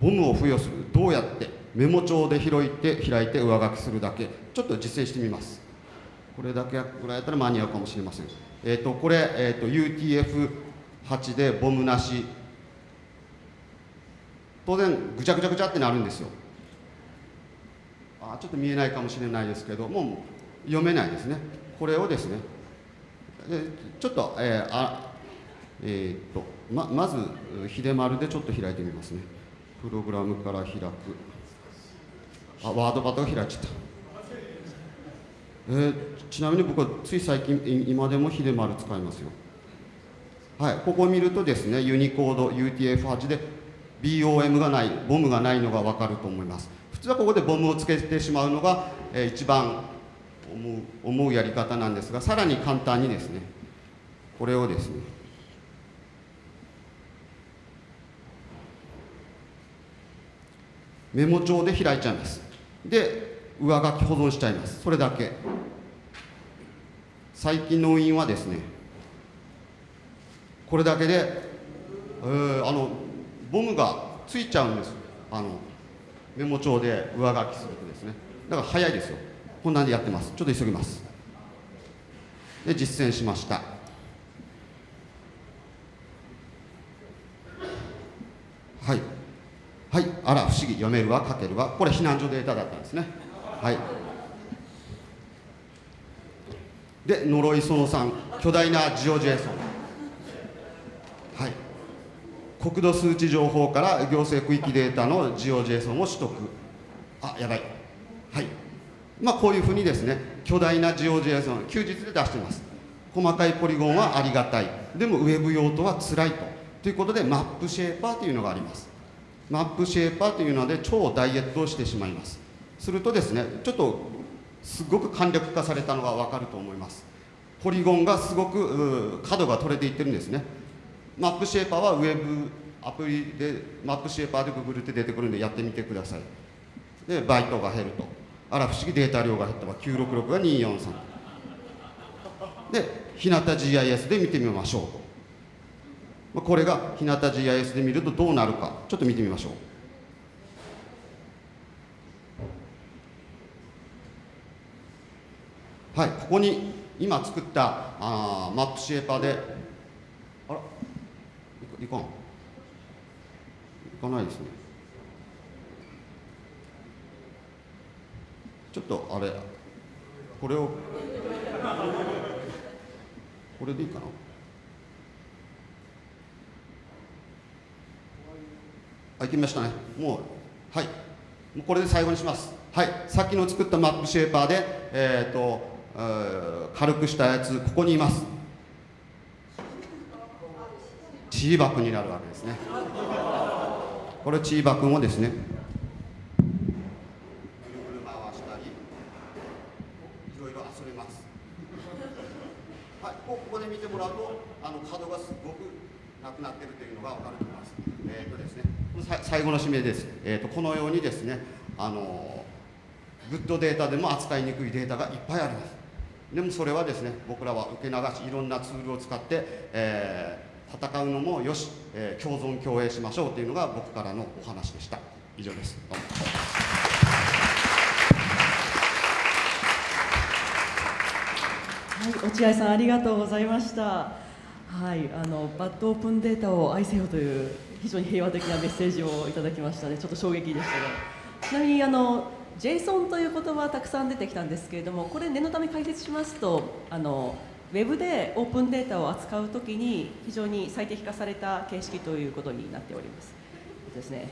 ボムを付与するどうやってメモ帳で開いて開いて上書きするだけ。ちょっと実践してみます。これだけぐらいやったら間に合うかもしれません。えっ、とこれ、えー、と UTF8 でボムなし。当然ぐちゃぐちゃぐちゃってなるんですよ。あちょっと見えないかもしれないですけどもう読めないですね。これをですね。でちょっとえーあえーっとままず秀丸でちょっと開いてみますね。プログラムから開く。あワードバタが開いちゃった。えーちなみに僕はつい最近今でも秀丸使いますよ。はいここを見るとですねユニコード UTF8 で BOM がないボムがないのが分かると思います。普通はここでボムをつけてしまうのが、えー一番思う思うやり方なんですがさらに簡単にですねこれをですねメモ帳で開いちゃいます。で上書き保存しちゃいます。それだけ。最近の印はですねこれだけで、えーあのボムがついちゃうんです。あのメモ帳で上書きするとですね。だから早いですよ。こんなんでやってます。ちょっと急ぎます。で実践しました。はい。はい。あら不思議。読めるわ。書けるわ。これ避難所データだったんですね。はい。で呪いその3巨大なジオジェイソン。はい。国土数値情報から行政区域データのジオジェイソンを取得。あやばい。はい。まあこういうふうにですね巨大なジオジェイソン休日で出してます。細かいポリゴンはありがたい。でもウェブ用途は辛いと。ということでマップシェーパーというのがあります。マップシェーパーというので超ダイエットをしてしまいます。するとですねちょっとすごく簡略化されたのが分かると思います。ポリゴンがすごく角が取れていってるんですね。マップシェーパーはウェブアプリでマップシェーパーでググるって出てくるんでやってみてください。でバイトが減ると。あら不思議データ量が減った。わ966が243で日向 GIS で見てみましょうと。まあこれが日向 GIS で見るとどうなるか。ちょっと見てみましょう。はいここに今作ったあマップシェーパーでいかんいかないですねちょっとあれこれをこれでいいかなあ、行きましたね。もう、はい。もうこれで最後にします。はい。さっきの作ったマップシェーパーで、えっ、と、えー軽くしたやつ、ここにいます。チーバくんになるわけですね。これチーバくんをですね、ぐるぐる回したり、いろいろ遊べます。はい、ここで見てもらうと、あの角がすごくなくなってるというのがわかると思います。えっ、とですね、さ最後の締めです。えっ、とこのようにですね、あのグッドデータでも扱いにくいデータがいっぱいあります。でもそれはですね、僕らは受け流しいろんなツールを使って、えー戦うのもよし、えー共存共栄しましょうというのが僕からのお話でした以上ですどうも
はい、落合さんありがとうございました。はい、あのバッドオープンデータを愛せよという非常に平和的なメッセージをいただきましたね。ちょっと衝撃でしたが、ちなみにあの JSON という言葉たくさん出てきたんですけれども、これ念のため解説しますと、あのウェブでオープンデータを扱うときに非常に最適化された形式ということになっております。ですね。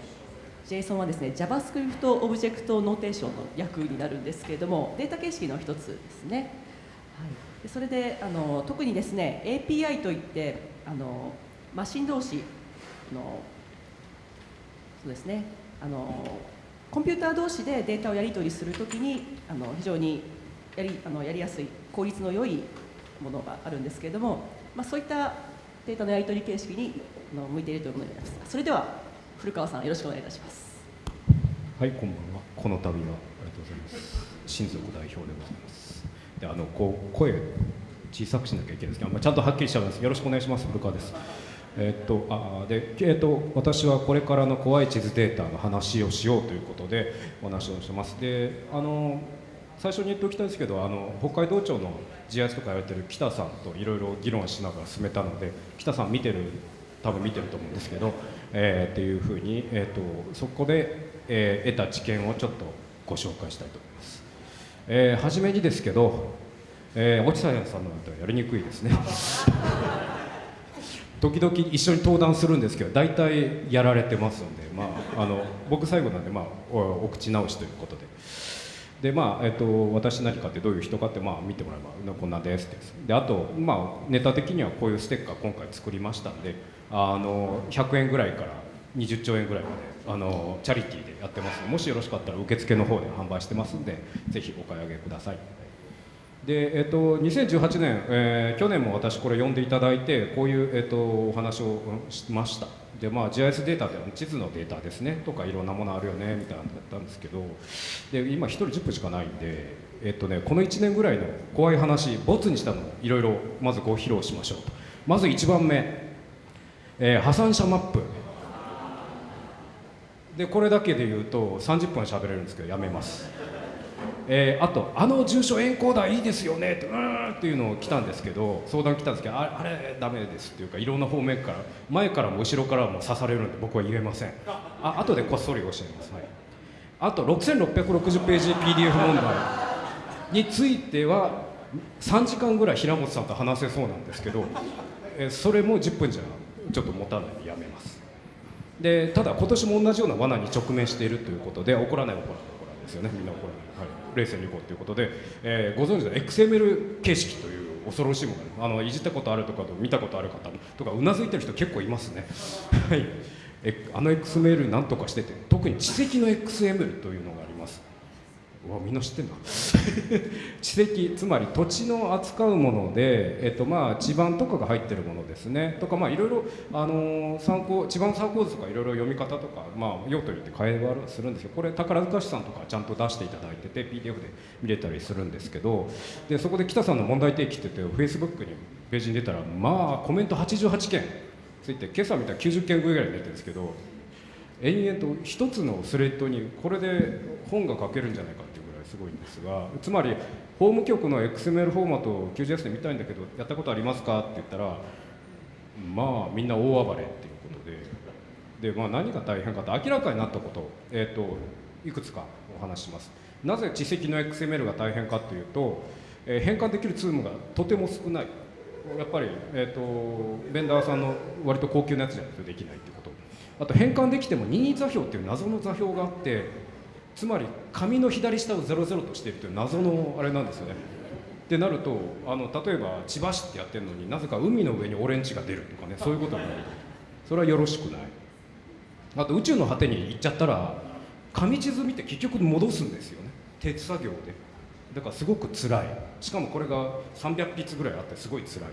JSON はですね JavaScript オブジェクトノーテーションの訳になるんですけれどもデータ形式の一つですね。はい、でそれであの特にですね API といってあのマシン同士のそうですねあのコンピューター同士でデータをやり取りするときにあの非常にやりあのやりやすい効率の良いものがあるんですけれども、まあ、そういったデータのやり取り形式にあの向いているというものになりますそれでは古川さんよろしくお願いいたします
はい、こんばんは。この度はありがとうございます。親族代表でございます。で、あのこう声小さくしなきゃいけないんですけど、まあ、ちゃんとはっきりしちゃうんです。よろしくお願いします。古川です。えっとあでえっと私はこれからの怖い地図データの話をしようということでお話をしてます。で、あの最初に言っておきたいんですけど、あの北海道庁の GIS とかやられてる北さんといろいろ議論しながら進めたので、北さん見てる多分見てると思うんですけど、えーっていうふうに、えー、とそこで、えー得た知見をちょっとご紹介したいと思います。えー初めにですけど、えー、落合さんのやつはやりにくいですね。*laughs* 時々一緒に登壇するんですけど大体やられてますんで、まあ、あの僕最後なんで、まあ、お口直しということで。でまあえっと、私何かってどういう人かって、まあ、見てもらえばこんなですって。であと、まあ、ネタ的にはこういうステッカー今回作りましたんであの100円ぐらいから20兆円ぐらいまであのチャリティーでやってますもしよろしかったら受付の方で販売してますんでぜひお買い上げください。で、えっと、2018年、えー去年も私これ読んでいただいてこういう、えっと、お話をしました。で、まあ、GIS データでは地図のデータですねとかいろんなものあるよねみたいなのだったんですけどで今1人10分しかないんで、えっとね、この1年ぐらいの怖い話ボツにしたのをいろいろまずご披露しましょうと。まず1番目、えー破産者マップ。でこれだけで言うと30分喋れるんですけどやめます。えーあと「あの住所エンコーダーいいですよね」って「うーん」っていうのを来たんですけど相談来たんですけどあれダメですっていうかいろんな方面から前からも後ろからも刺されるんで僕は言えません。あ後でこっそり教えます、はい、あと6660ページ PDF 問題については3時間ぐらい平本さんと話せそうなんですけど、えーそれも10分じゃちょっと持たないでやめます。でただ今年も同じような罠に直面しているということで怒らない怒らないですよねみんなこれ、はい、冷静にいこうということで、えーご存知の XML 形式という恐ろしいもの。あのいじったことあるとか見たことある方とかうなずいてる人結構いますね。はい。えあの XML なんとかしてて特に知的の XML というのがわみんな知ってんだ。*laughs* 地籍つまり土地の扱うもので、えっとまあ、地盤とかが入ってるものですね。とかまあいろいろ、あの参考地盤参考図とかいろいろ読み方とか、まあ、用途によって変えはするんですけどこれ宝塚市さんとかちゃんと出していただいてて PDF で見れたりするんですけど。でそこで北さんの問題提起って言って Facebook にページに出たらまあコメント88件。ついて今朝見たら90件ぐらい出てるんですけど延々と一つのスレッドにこれで本が書けるんじゃないかってすごいんですがつまり法務局の XML フォーマットを QGIS で見たいんだけどやったことありますか？って言ったらまあみんな大暴れっていうことで。で、まあ、何が大変かと明らかになったこと,、えー、といくつかお話します。なぜ地籍の XML が大変かというと、えー変換できるツールがとても少ない。やっぱり、えー、とベンダーさんの割と高級なやつじゃないとできないっていうこと。あと変換できても任意座標っていう謎の座標があってつまり紙の左下を00としているという謎のあれなんですよね。ってなるとあの例えば千葉市ってやってるのになぜか海の上にオレンジが出るとかねそういうことになるそれはよろしくない。あと宇宙の果てに行っちゃったら紙地図見て結局戻すんですよね。手作業で。だからすごく辛い。しかもこれが300筆ぐらいあってすごい辛い。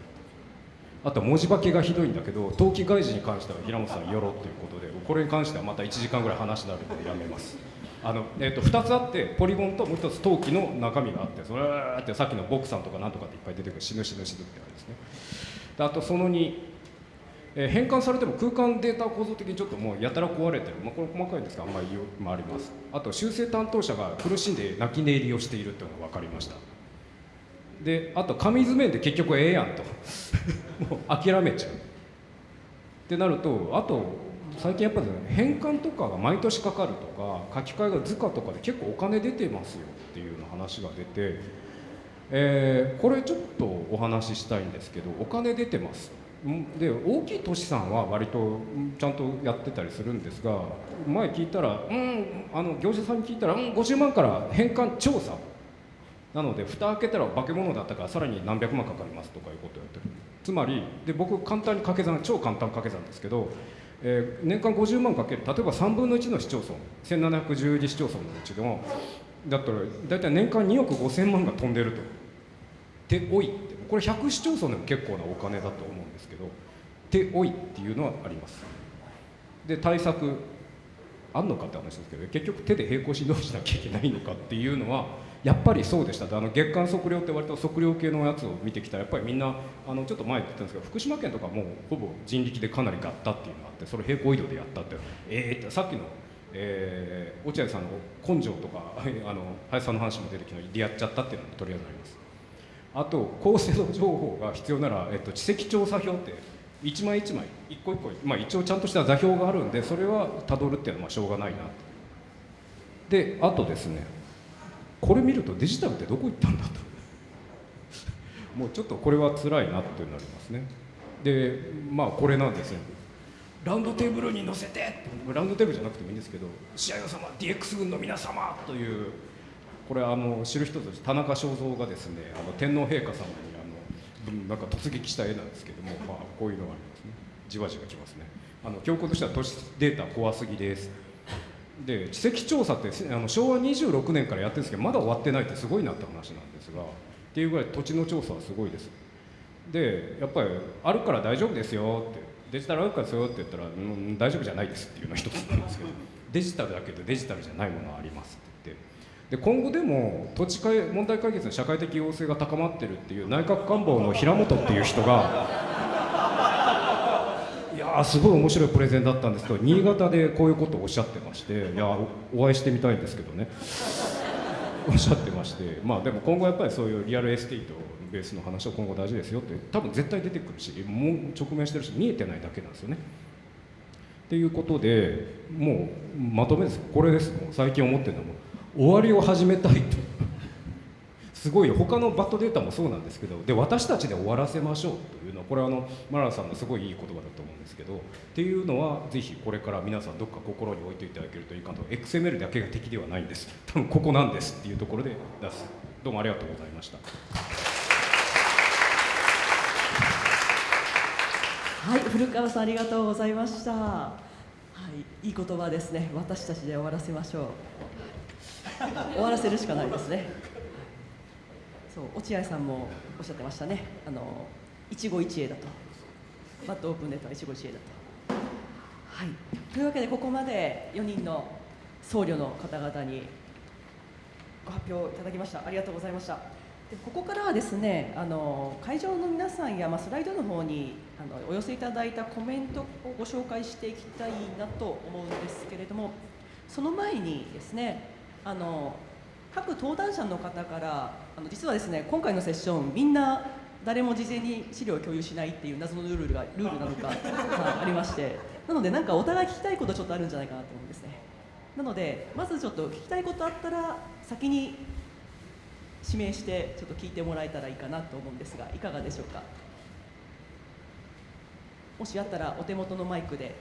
あと文字化けがひどいんだけど冬季外事に関しては平本さんよろということでこれに関してはまた1時間ぐらい話になるのでやめます。あの、えー、と2つあってポリゴンともう1つ陶器の中身があってそれってさっきのボクさんとかなんとかっていっぱい出てくる死ぬ死ぬ死ぬってあれですね。であとその2えー変換されても空間データ構造的にちょっともうやたら壊れてる、まあ、これ細かいんですがあんまりよまああります。あと修正担当者が苦しんで泣き寝入りをしているというのが分かりました。であと紙図面で結局ええやんと。*laughs* もう諦めちゃう。ってなるとあと最近やっぱり、ね、変換とかが毎年かかるとか書き換えが図鑑とかで結構お金出てますよっていうの話が出て、えーこれちょっとお話ししたいんですけどお金出てます。で大きい都市さんは割とちゃんとやってたりするんですが前聞いたらうんあの業者さんに聞いたらうん50万から変換調査。なので蓋開けたら化け物だったからさらに何百万かかりますとかいうことをやってる。つまりで僕簡単に掛け算超簡単掛け算ですけど、えー年間50万かける例えば3分の1の市町村1712市町村のうちでもだったら大体年間2億5000万が飛んでると。手多いってこれ100市町村でも結構なお金だと思うんですけど手多いっていうのはありますで対策あんのかって話ですけど結局手で並行指導しなきゃいけないのかっていうのはやっぱりそうでした。あの月間測量って割と測量系のやつを見てきたらやっぱりみんなあのちょっと前って言ったんですけど福島県とかもうほぼ人力でかなりガッタっていうのがあってそれ平行移動でやったってええってさっきの、えー落合さんの根性とかあの林さんの話も出てきたのでやっちゃったっていうのもとりあえずあります。あと高精度情報が必要なら、えっと、地籍調査表って一枚一枚一個一個、まあ、一応ちゃんとした座標があるんでそれはたどるっていうのはしょうがないなであとですねこれ見るとデジタルってどこ行ったんだと。もうちょっとこれは辛いなってなりますね。でまあこれなんですねラウンドテーブルに乗せて。ラウンドテーブルじゃなくてもいいんですけど「試合の様 DX 軍の皆様」というこれあの知る人として田中正造がですねあの天皇陛下様にあのなんか突撃した絵なんですけども、まあ、こういうのがありますね。じわじわきますね。あの教皇としては都市データ怖すぎです。で地籍調査ってあの昭和26年からやってるんですけどまだ終わってないってすごいなって話なんですがっていうぐらい土地の調査はすごいです。でやっぱりあるから大丈夫ですよってデジタルあるからですよって言ったら、うん、大丈夫じゃないですっていうのが一つなんですけど *laughs* デジタルだけどデジタルじゃないものはありますって言って。で今後でも土地問題解決の社会的要請が高まってるっていう内閣官房の平本っていう人がすごい面白いプレゼンだったんですけど新潟でこういうことをおっしゃってましていやおお会いしてみたいんですけどね。*laughs* おっしゃってましてまあでも今後やっぱりそういうリアルエステートベースの話は今後大事ですよって多分絶対出てくるしもう直面してるし見えてないだけなんですよね。っていうことでもうまとめです。これです。もう最近思ってるのはも終わりを始めたいと。すごい他のバッドデータもそうなんですけどで私たちで終わらせましょうというのはこれはあのマララさんのすごいいい言葉だと思うんですけどっていうのはぜひこれから皆さんどっか心に置いていただけるといいかと XML だけが敵ではないんです多分ここなんですっていうところで出すどうもありがとうございました
はい、古川さんありがとうございました。はい、いい言葉ですね。私たちで終わらせましょう。終わらせるしかないですね。そう、落合さんもおっしゃってましたね。あの一期一会だと。バッドオープンデータは一期一会だと。はい。というわけでここまで4人の僧侶の方々にご発表いただきました。ありがとうございました。でここからはですねあの会場の皆さんや、まあ、スライドの方にあのお寄せいただいたコメントをご紹介していきたいなと思うんですけれどもその前にですねあの各登壇者の方からあの実はですね今回のセッションみんな誰も事前に資料を共有しないっていう謎のルールがルールなのか *laughs* はいありまして。なのでなんかお互い聞きたいことちょっとあるんじゃないかなと思うんですね。なのでまずちょっと聞きたいことあったら先に指名してちょっと聞いてもらえたらいいかなと思うんですがいかがでしょうか？もしあったらお手元のマイクで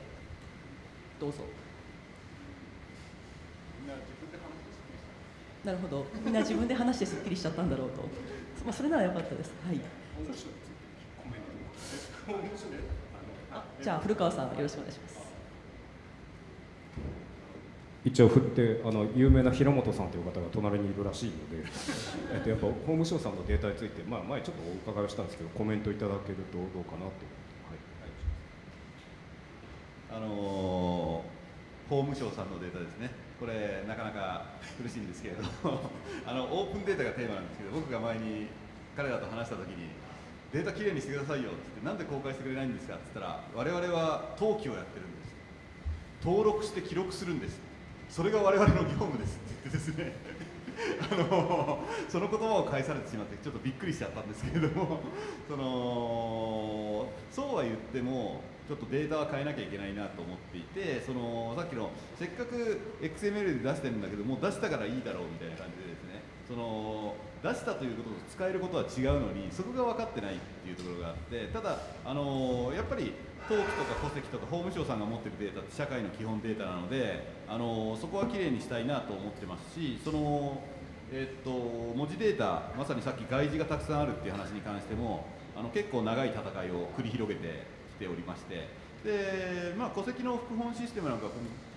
どうぞなるほど。みんな自分で話してすっきりしちゃったんだろうと、まあ、それならよかったです。はい。あじゃあ古川さんよろしくお願いします。
一応振ってあの有名な平本さんという方が隣にいるらしいので、えっと、やっぱ法務省さんのデータについて、まあ、前ちょっとお伺いをしたんですけどコメントいただけるとどうかなと。
あのー法務省さんのデータですね、これ、なかなか苦しいんですけれど *laughs* あの、オープンデータがテーマなんですけど、僕が前に彼らと話したときに、データきれいにしてくださいよってなんで公開してくれないんですかって言ったら我々は登記をやってるんです。登録して記録するんです。それが我々の業務ですって言ってですね。*laughs* あのその言葉を返されてしまってちょっとびっくりしちゃったんですけれどもそのそうは言ってもちょっとデータは変えなきゃいけないなと思っていてそのさっきのせっかく XML で出してるんだけどもう出したからいいだろうみたいな感じでですね。その出したということと使えることは違うのにそこが分かってないっていうところがあってただあのやっぱり登記とか戸籍とか法務省さんが持ってるデータって社会の基本データなのであのそこはきれいにしたいなと思ってますしその、えっと文字データまさにさっき外事がたくさんあるっていう話に関してもあの結構長い戦いを繰り広げてておりましてで、まあ、戸籍の副本システムなんか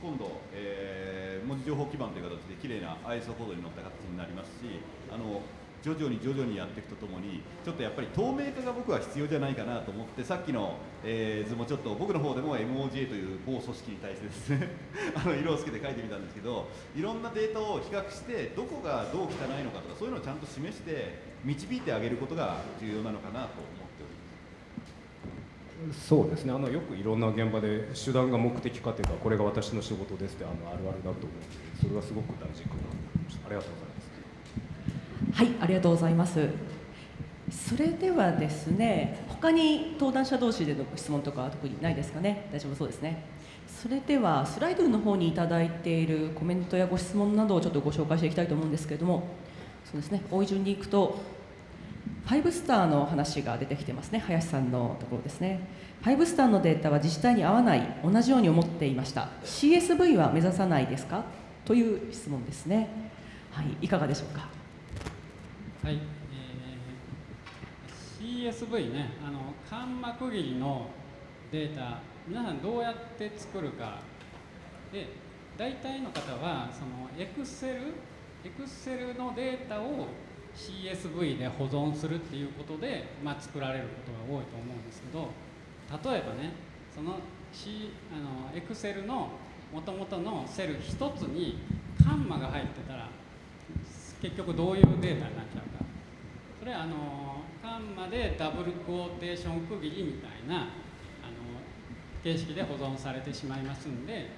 今度、えー文字情報基盤という形で綺麗な ISO コードに載った形になりますしあの徐々に徐々にやっていくとともにちょっとやっぱり透明化が僕は必要じゃないかなと思ってさっきの、えー図もちょっと僕の方でも MOJ という某組織に対してですね *laughs* あの色をつけて書いてみたんですけどいろんなデータを比較してどこがどう汚いのかとかそういうのをちゃんと示して導いてあげることが重要なのかなと。
そうですねあのよくいろんな現場で手段が目的かというかこれが私の仕事ですってあのあるあるだと思うのでそれはすごく大事かなと思いましたありがとうございます
はい、ありがとうございます。それではですね、他に登壇者同士でのご質問とかは特にないですかね？大丈夫そうですね。それではスライドの方にいただいているコメントやご質問などをちょっとご紹介していきたいと思うんですけれども、そうですね。多い順にいくと、5スターの話が出てきてますね。林さんのところですね。5スターのデータは自治体に合わない、同じように思っていました。CSV は目指さないですか？という質問ですね。はい、いかがでしょうか？
はい、えー CSV ねあの間幕切りのデータ皆さんどうやって作るかで大体の方はその Excel, Excel のデータを CSV で保存するっていうことで、まあ、作られることが多いと思うんですけど例えばねその,、C、あの Excel のもともとのセル一つにカンマが入ってたら結局どういうデータになっちゃうか。それはあのカンマでダブルクォーテーション区切りみたいなあの形式で保存されてしまいますんで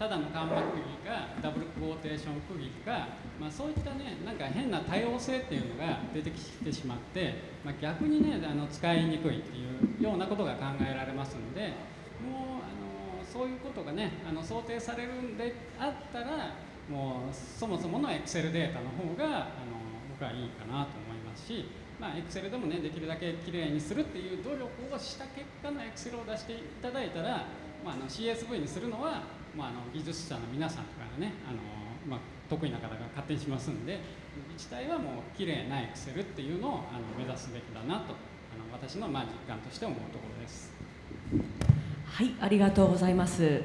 ただのカンマ区切りかダブルクォーテーション区切りか、まあ、そういったねなんか変な多様性っていうのが出てきてしまって、まあ、逆にねあの使いにくいっていうようなことが考えられますのでもうあのそういうことがねあの想定されるんであったらもうそもそもの Excel データの方があの僕はいいかなと思いますし、まあ、Excel でもねできるだけきれいにするっていう努力をした結果の Excel を出していただいたら、まあ、あの CSV にするのは、まあ、あの技術者の皆さんとかがねあの、まあ、得意な方が勝手にしますんで自治体はもうきれいな Excel っていうのをあの目指すべきだなとあの私のまあ実感として思うところです。
はい、ありがとうございます。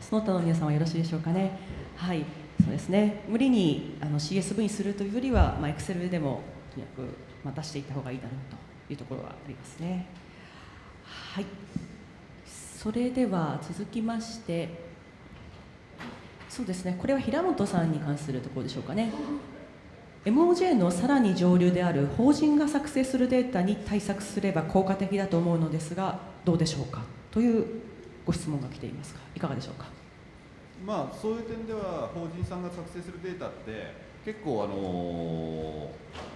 その他の皆さんはよろしいでしょうかね。はい、そうですね。無理にあの CSV にするというよりは、まあ Excel でもとにかくまあ出していった方がいいだろうというところはありますね。はい。それでは続きまして、そうですね。これは平本さんに関するところでしょうかね。MOJ のさらに上流である法人が作成するデータに対策すれば効果的だと思うのですがどうでしょうか？というご質問が来ていますがいかがでしょうか？
まあそういう点では法人さんが作成するデータって結構あの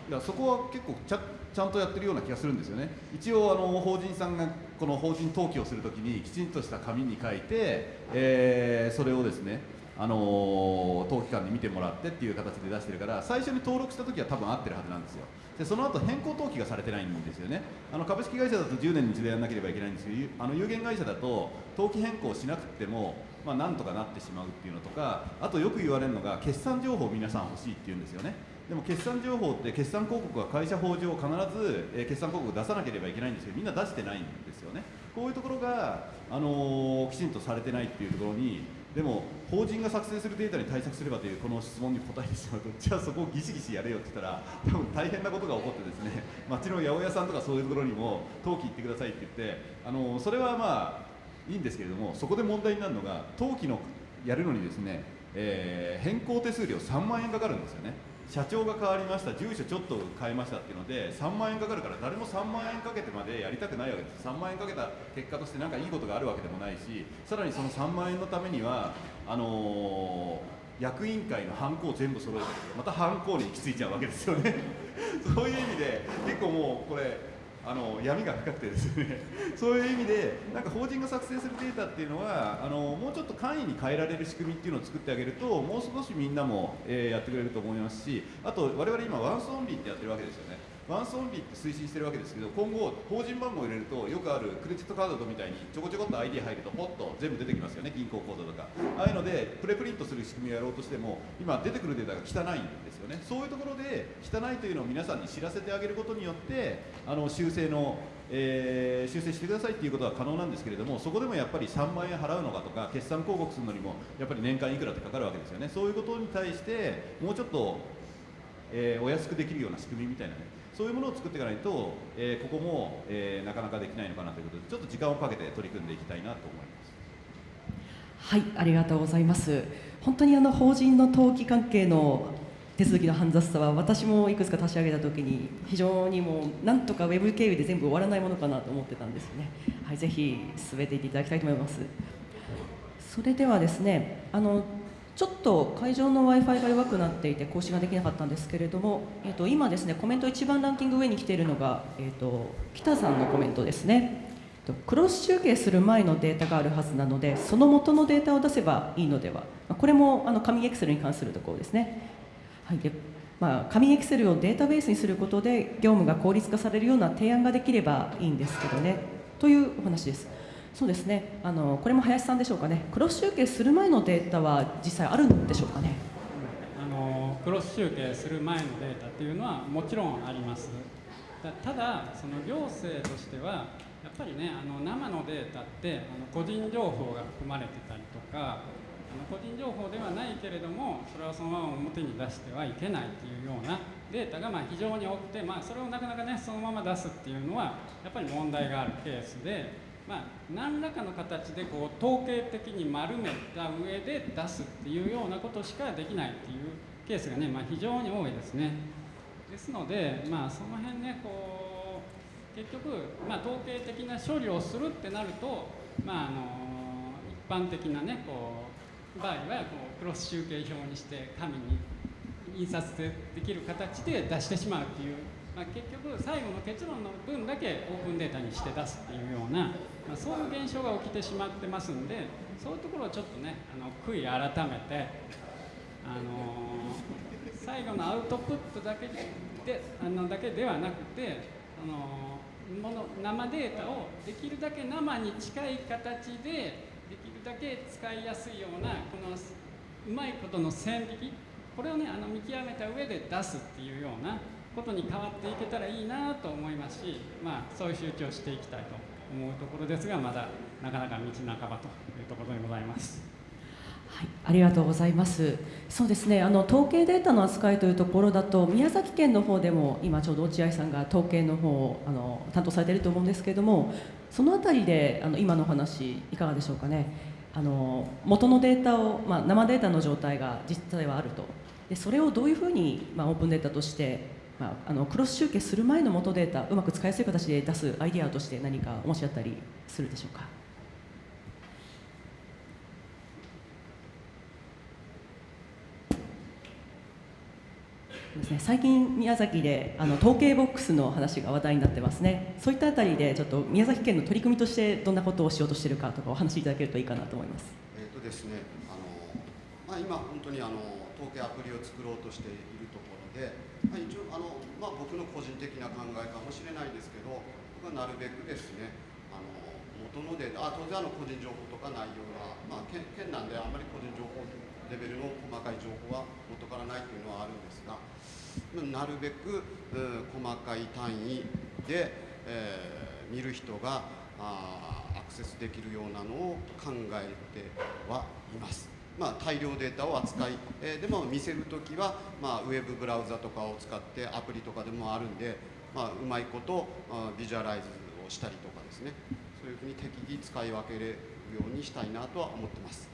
いやそこは結構ちゃちゃんとやってるような気がするんですよね一応あの法人さんがこの法人登記をするときにきちんとした紙に書いて、えーそれをですねあの登記官に見てもらってっていう形で出してるから最初に登録した時は多分合ってるはずなんですよ。でその後変更登記がされてないんですよね。あの株式会社だと10年に一度やらなければいけないんですけどあの有限会社だと登記変更しなくてもまあ、なんとかなってしまうっていうのとかあとよく言われるのが決算情報を皆さん欲しいって言うんですよね。でも決算情報って決算広告は会社法上必ず、え決算広告を出さなければいけないんですけどみんな出してないんですよね。こういうところが、あのーきちんとされてないっていうところにでも法人が作成するデータに対策すればというこの質問に答えてしまうとじゃあそこをギシギシやれよって言ったら多分大変なことが起こってですね *laughs* 町の八百屋さんとかそういうところにも登記行ってくださいって言って、あのそれはまあいいんですけれどもそこで問題になるのが登記のやるのにですねえー変更手数料3万円かかるんですよね。社長が変わりました住所ちょっと変えましたっていうので3万円かかるから誰も3万円かけてまでやりたくないわけです。3万円かけた結果として何かいいことがあるわけでもないしさらにその3万円のためにはあのー役員会のハンコを全部揃えたけどまたハンコに行き着いちゃうわけですよね。*laughs* そういう意味で結構もうこれあの闇が深くてですね。*laughs* そういう意味でなんか法人が作成するデータっていうのはあのもうちょっと簡易に変えられる仕組みっていうのを作ってあげるともう少しみんなも、えーやってくれると思いますしあと我々今ワンスオンリーってやってるわけですよね。ワンスオンリーって推進してるわけですけど今後法人番号を入れるとよくあるクレジットカードみたいにちょこちょこっと ID 入るとポッと全部出てきますよね。銀行口座とか。ああいうのでプレプリントする仕組みをやろうとしても今出てくるデータが汚いんで。ね。そういうところで汚いというのを皆さんに知らせてあげることによってあの修正のえー修正してくださいっていうことは可能なんですけれどもそこでもやっぱり3万円払うのかとか決算広告するのにもやっぱり年間いくらってかかるわけですよね。そういうことに対してもうちょっとえーお安くできるような仕組みみたいなね。そういうものを作っていかないと、えーここも、えなかなかできないのかなということでちょっと時間をかけて取り組んでいきたいなと思います。
はい、ありがとうございます。本当にあの法人の登記関係の手続きの煩雑さは私もいくつか立ち上げたときに非常にもうなんとかウェブ経由で全部終わらないものかなと思ってたんですよね。はい、ぜひ進めていっていただきたいと思います。それではですね、あのちょっと会場の Wi-Fi が弱くなっていて更新ができなかったんですけれども、えっと今ですねコメント一番ランキング上に来ているのがえっと北さんのコメントですね。クロス集計する前のデータがあるはずなのでその元のデータを出せばいいのではこれもあの紙エクセルに関するところですね、はい。でまあ、紙エクセルをデータベースにすることで業務が効率化されるような提案ができればいいんですけどね。というお話です。そうですね。あのこれも林さんでしょうかね。クロス集計する前のデータは実際あるんでしょうかね。
あのクロス集計する前のデータっていうのはもちろんあります。ただその行政としてはやっぱりねあの生のデータってあの個人情報が含まれてたりとか個人情報ではないけれどもそれはそのまま表に出してはいけないっていうようなデータがま非常に多くて、まあ、それをなかなかねそのまま出すっていうのはやっぱり問題があるケースで、まあ、何らかの形でこう統計的に丸めた上で出すっていうようなことしかできないっていうケースがね、まあ、非常に多いですね。ですので、まあ、その辺ねこう結局、ま、統計的な処理をするってなると、まあ、あの一般的なねこう場合はこうクロス集計表にして紙に印刷できる形で出してしまうっていう、まあ、結局最後の結論の分だけオープンデータにして出すっていうような、まあ、そういう現象が起きてしまってますんでそういうところをちょっとねあの悔い改めてあの最後のアウトプットだけであのだけではなくてあのもの生データをできるだけ生に近い形でだけ使いやすいようなこのうまいことの線引きこれをねあの見極めた上で出すっていうようなことに変わっていけたらいいなと思いますし、まあ、そういう集中をしていきたいと思うところですがまだなかなか道半ばというところでございます。
はい、ありがとうございます。そうですね。あの統計データの扱いというところだと宮崎県の方でも今ちょうど落合さんが統計の方をあの担当されていると思うんですけれども、そのあたりであの今のお話いかがでしょうかね。あの元のデータをまあ生データの状態が実際はあると。でそれをどういうふうにまあオープンデータとしてまああのクロス集計する前の元データうまく使いやすい形で出すアイデアとして何かお持ちだったりするでしょうか？ですね、最近宮崎であの統計ボックスの話が話題になってますね。そういったあたりでちょっと宮崎県の取り組みとしてどんなことをしようとしているかとかお話しいただけるといいかなと思います。
えーとですね、あのまあ、今、本当にあの統計アプリを作ろうとしているところで、まあ、一応あの、まあ、僕の個人的な考えかもしれないですけど僕はなるべくですねあの元のデータあ当然あの個人情報とか内容が、まあ、県県なんであんまり個人情報レベルの細かい情報は元からないというのはあるんですがなるべく細かい単位で、えー見る人があアクセスできるようなのを考えてはいます。まあ、大量データを扱い、えーでも見せるときは、まあ、ウェブブラウザとかを使ってアプリとかでもあるんで、まあ、うまいことビジュアライズをしたりとかですねそういうふうに適宜使い分けれるようにしたいなとは思ってます。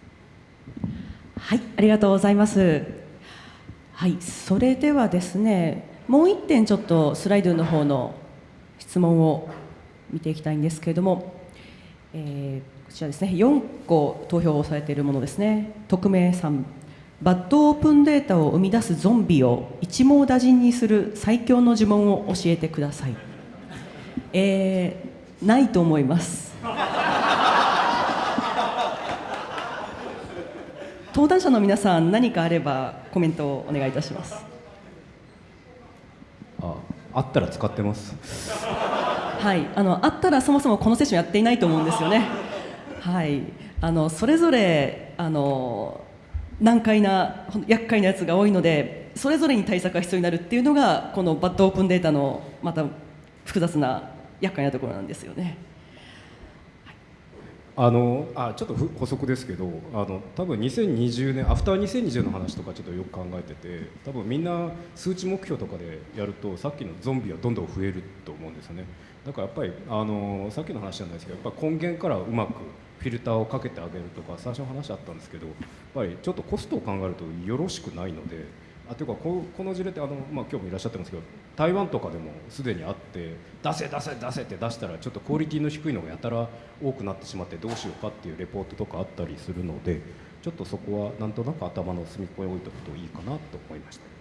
はい、ありがとうございます。はい、それではですね、もう一点ちょっとスライドの方の質問を見ていきたいんですけれども、えーこちらですね、4個投票をされているものですね。匿名さん、バッドオープンデータを生み出すゾンビを一網打尽にする最強の呪文を教えてください。えーないと思います。登壇者の皆さん何かあればコメントをお願いいたします。
ああったら使ってます。
はいあのあったらそもそもこのセッションやっていないと思うんですよね。はいあのそれぞれあの難解な厄介なやつが多いのでそれぞれに対策が必要になるっていうのがこのバッドオープンデータのまた複雑な厄介なところなんですよね
あのあちょっと補足ですけどあの多分2020年アフター2020の話とかちょっとよく考えてて多分みんな数値目標とかでやるとさっきのゾンビはどんどん増えると思うんですよね。だからやっぱりあのさっきの話じゃないですけどやっぱ根源からうまくフィルターをかけてあげるとか最初の話あったんですけどやっぱりちょっとコストを考えるとよろしくないのであというかここの事例ってあの、まあ、今日もいらっしゃってますけど台湾とかでもすでにあって出せ出せ出せって出したらちょっとクオリティの低いのがやたら多くなってしまってどうしようかっていうレポートとかあったりするのでちょっとそこはなんとなく頭の隅っこに置いておくといいかなと思いました。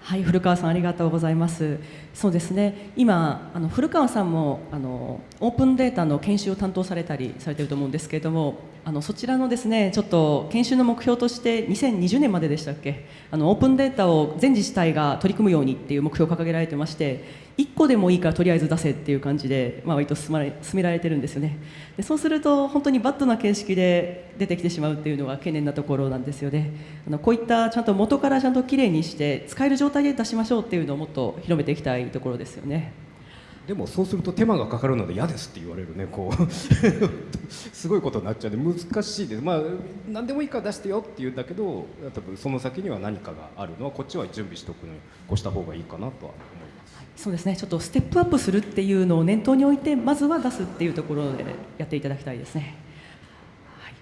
はい、古川さんありがとうございます。そうですね。今あの古川さんもあのオープンデータの研修を担当されたりされてると思うんですけれども、あのそちらのですねちょっと研修の目標として2020年まででしたっけ？あのオープンデータを全自治体が取り組むようにっていう目標を掲げられてまして。1個でもいいからとりあえず出せっていう感じで、まあ、割と進まれ進められてるんですよねでそうすると本当にバッドな形式で出てきてしまうっていうのが懸念なところなんですよねあのこういったちゃんと元からちゃんときれいにして使える状態で出しましょうっていうのをもっと広めていきたいところですよね
でもそうすると手間がかかるので嫌ですって言われるねこう。*laughs* すごいことになっちゃうんで難しいです。まあ何でもいいから出してよって言うんだけど多分その先には何かがあるのはこっちは準備しておくのに越した方がいいかなとは思います。
そうですね。ちょっとステップアップするっていうのを念頭に置いてまずは出すっていうところでやっていただきたいですね、はい、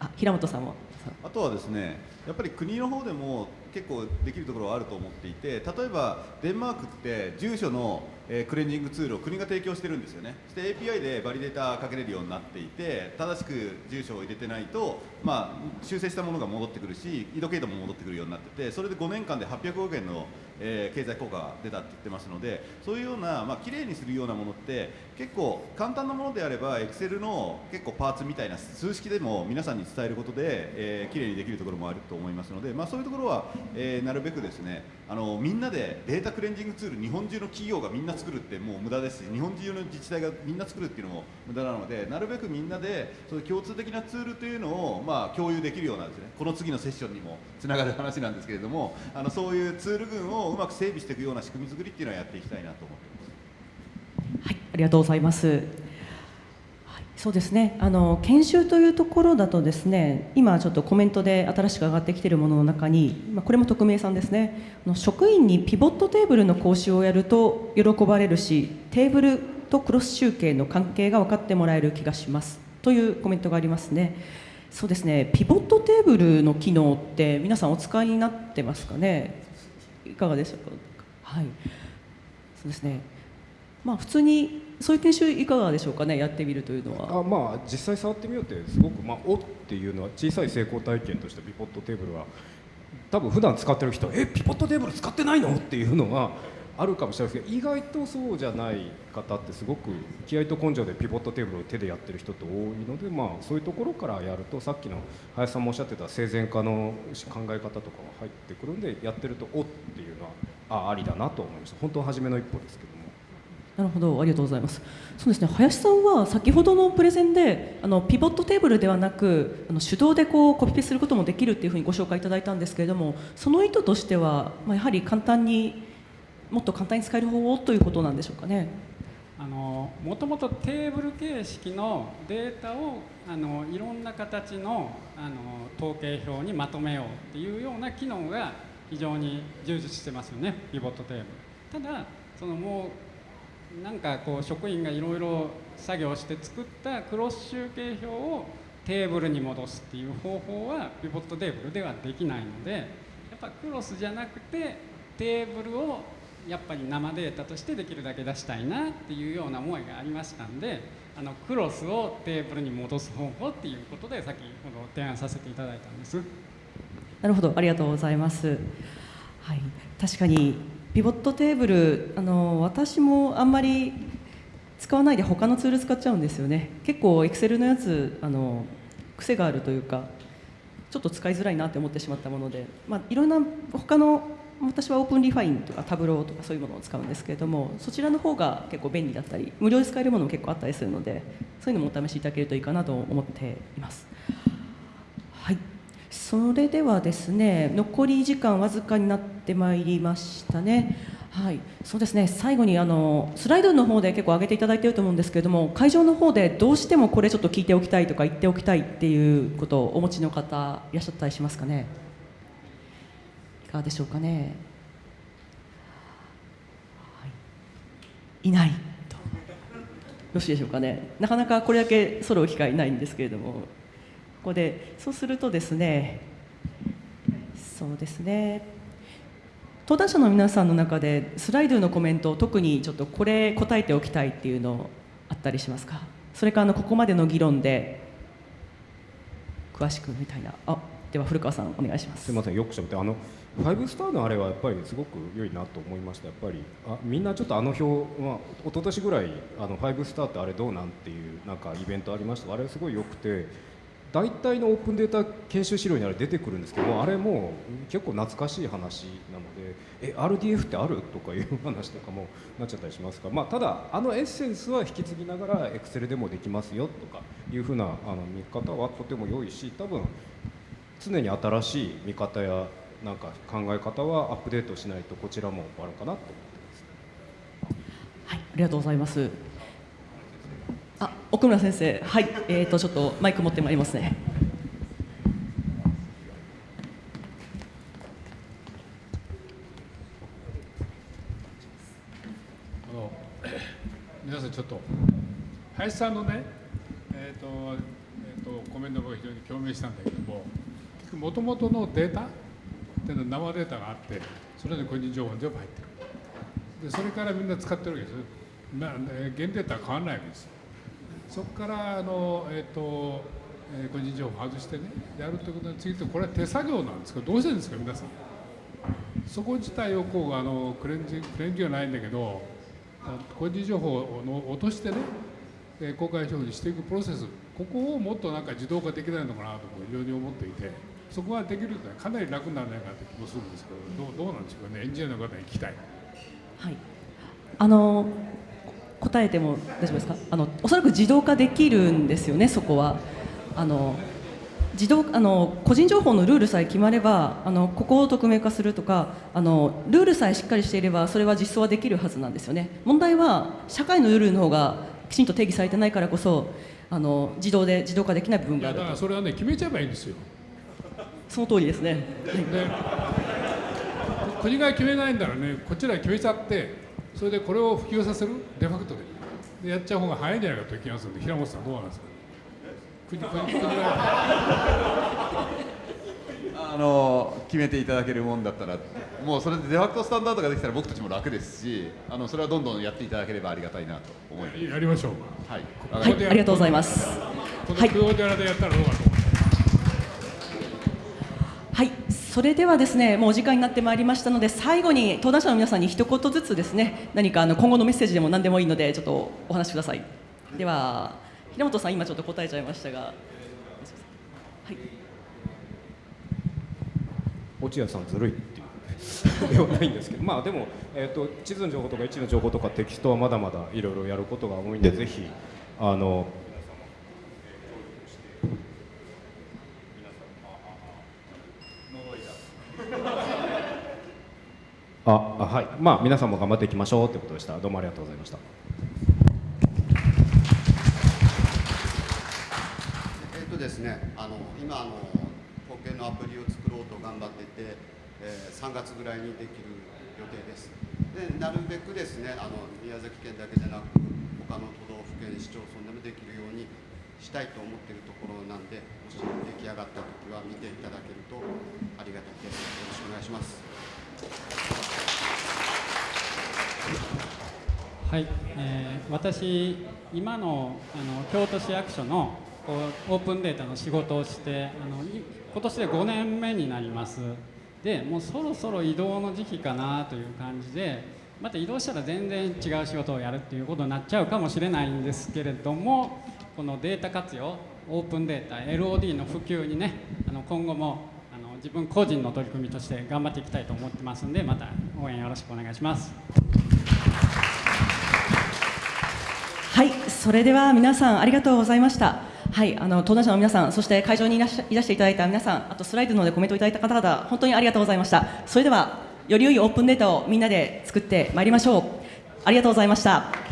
あ平本さんも。
あとはですねやっぱり国の方でも結構できるところはあると思っていて例えばデンマークって住所の、えクレンジングツールを国が提供してるんですよね。そして API でバリデータかけれるようになっていて正しく住所を入れてないと、まあ、修正したものが戻ってくるし緯度経度も戻ってくるようになっててそれで5年間で800億円の、え経済効果が出たって言ってますのでそういうような、まあ綺麗にするようなものって結構簡単なものであれば Excel の結構パーツみたいな数式でも皆さんに伝えることで、えー、綺麗にできるところもあると思いますので、まあ、そういうところは、えーなるべくですねあのみんなでデータクレンジングツール日本中の企業がみんな作るってもう無駄ですし日本中の自治体がみんな作るっていうのも無駄なのでなるべくみんなでそういう共通的なツールというのを、まあ、共有できるようなですねこの次のセッションにもつながる話なんですけれどもあのそういうツール群をうまく整備していくような仕組み作りっていうのはやっていきたいなと思って。
はい、ありがとうございます。そうですね。あの研修というところだとですね、今ちょっとコメントで新しく上がってきているものの中に、まあこれも匿名さんですね。職員にピボットテーブルの講習をやると喜ばれるし、テーブルとクロス集計の関係が分かってもらえる気がします。というコメントがありますね。そうですね。ピボットテーブルの機能って皆さんお使いになってますかね？いかがでしょうか？はい。そうですね。まあ普通にそういう研修いかがでしょうかねやってみるというのは
あまあ実際触ってみようってすごくまあおっていうのは小さい成功体験としてピポットテーブルは多分普段使ってる人えピポットテーブル使ってないのっていうのがあるかもしれないですけど意外とそうじゃない方ってすごく気合と根性でピボットテーブルを手でやってる人って多いのでまあそういうところからやるとさっきの林さんもおっしゃってた生前化の考え方とかが入ってくるんでやってるとおっていうのはあありだなと思いました本当は初めの一歩ですけど。
なるほどありがとうございます。そうですね林さんは先ほどのプレゼンであのピボットテーブルではなくあの手動でこうコピペすることもできるっていうふうにご紹介いただいたんですけれどもその意図としては、まあ、やはり簡単にもっと簡単に使える方法ということなんでしょうかね。
あのもともとテーブル形式のデータをあのいろんな形のあの統計表にまとめようっていうような機能が非常に充実してますよねピボットテーブル。ただそのもうなんかこう職員がいろいろ作業して作ったクロス集計表をテーブルに戻すっていう方法はピボットテーブルではできないのでやっぱクロスじゃなくてテーブルをやっぱり生データとしてできるだけ出したいなっていうような思いがありましたんであのクロスをテーブルに戻す方法っていうことで先ほど提案させていただいたんです。
なるほど、ありがとうございます。はい、確かにピボットテーブル、あの私もあんまり使わないで他のツール使っちゃうんですよね。結構 Excel のやつあの癖があるというか、ちょっと使いづらいなって思ってしまったもので、まあいろんな他の私は OpenRefine とか Tableau とかそういうものを使うんですけれどもそちらの方が結構便利だったり無料で使えるものも結構あったりするのでそういうのもお試しいただけるといいかなと思っています。はいそれではですね残り時間わずかになってまいりましたね。はい、そうですね。最後にあのスライドの方で結構上げていただいていると思うんですけれども会場の方でどうしてもこれちょっと聞いておきたいとか言っておきたいっていうことをお持ちの方いらっしゃったりしますかね。いかがでしょうかね、はい、いないと。よろしいでしょうかね。なかなかこれだけ揃う機会ないんですけれども。ここでそうするとですねそうですね登壇者の皆さんの中でスライドのコメント特にちょっとこれ答えておきたいっていうのあったりしますか？それからあのここまでの議論で詳しくみたいな。あでは古川さんお願いします。
すみませんよくしゃべってあの5スターのあれはやっぱりすごく良いなと思いました。やっぱりあみんなちょっとあの表、まあ、一昨年ぐらいあの5スターってあれどうなんっていうなんかイベントありました。あれすごい良くて大体のオープンデータ研修資料にあれ出てくるんですけどあれも結構懐かしい話なのでえ RDF ってあるとかいう話とかもなっちゃったりしますか？ら、まあ、ただあのエッセンスは引き継ぎながら Excel でもできますよとかいうふうなあの見方はとても良いし多分常に新しい見方やなんか考え方はアップデートしないとこちらも終わるかなと思ってます。
はい、ありがとうございます。あ、奥村先生、はい、えっ、とちょっとマイク持ってまいりますね。
あの *coughs* 皆さんちょっと林さんのねえっ、とえっ、とコメントが非常に共鳴したんだけども結局元々のデータっていうのは生データがあってそれで個人情報全部入ってる。でそれからみんな使ってるわけです。まあ、ね、現データは変わらないわけですそこからあの、えーとえー個人情報を外してねやるということについてこれは手作業なんですけどどうしてるんですか皆さん？そこ自体をこうあのクレンジクレンジはないんだけど個人情報を落としてねえー公開情報にしていくプロセスここをもっとなんか自動化できないのかなと非常に思っていてそこができるとかなり楽にならないかという気もするんですけどどうどうなんでしょうかねエンジニアの方に聞きたい。
はい。あの答えても大丈夫ですか？あのおそらく自動化できるんですよね。そこはあの自動あの個人情報のルールさえ決まればあのここを匿名化するとかあのルールさえしっかりしていればそれは実装はできるはずなんですよね。問題は社会のルールの方がきちんと定義されてないからこそあの自動で自動化できない部分
いやだから。それはね決めちゃえばいいんですよ。
その通りですね。
で国が決めないんだらねこちらが決めちゃってそれでこれを普及させるデファクトででやっちゃう方が早いんじゃないかという気がするんで平本さんどうなんですか？*laughs*
あの決めていただけるもんだったらもうそれでデファクトスタンダードができたら僕たちも楽ですしあのそれはどんどんやっていただければありがたいなと思います。
やりましょう。
はい、
はい、ありがとうございます。はい
クオデラでやったらどうかと思う。
はい、それではですね、もうお時間になってまいりましたので、最後に登壇者の皆さんに一言ずつですね、何かあの今後のメッセージでも何でもいいので、ちょっとお話しください。では、平本さん、今ちょっと答えちゃいましたが、はい、
落合さんずるいっていう *laughs* ではないんですけどまあでも、えー、と地図の情報とか位置の情報とかテキストはまだまだいろいろやることが多いんでぜひあの *laughs* ああはい。まあ皆さんも頑張っていきましょうということでした。どうもありがとうございました。
えっとですね、あの今あの保険のアプリを作ろうと頑張ってて、えー3月ぐらいにできる予定です。で、なるべくですね、あの宮崎県だけじゃなく他の都道府県市町村でもできるように、したいと思っているところなんでもし出来上がった時は見ていただけるとありがたいですよろしくお願いします。
はい、えー私今のあの京都市役所のオープンデータの仕事をしてあの今年で5年目になります。でもうそろそろ移動の時期かなという感じでまた移動したら全然違う仕事をやるっていうことになっちゃうかもしれないんですけれどもこのデータ活用オープンデータ LOD の普及にねあの今後もあの自分個人の取り組みとして頑張っていきたいと思ってますんでまた応援よろしくお願いします。
はい、それでは皆さんありがとうございました。はい、あの登壇者の皆さん、そして会場にいらっしゃいらしていただいた皆さん、あとスライドのでコメントいただいた方々、本当にありがとうございました。それではより良いオープンデータをみんなで作ってまいりましょう。ありがとうございました。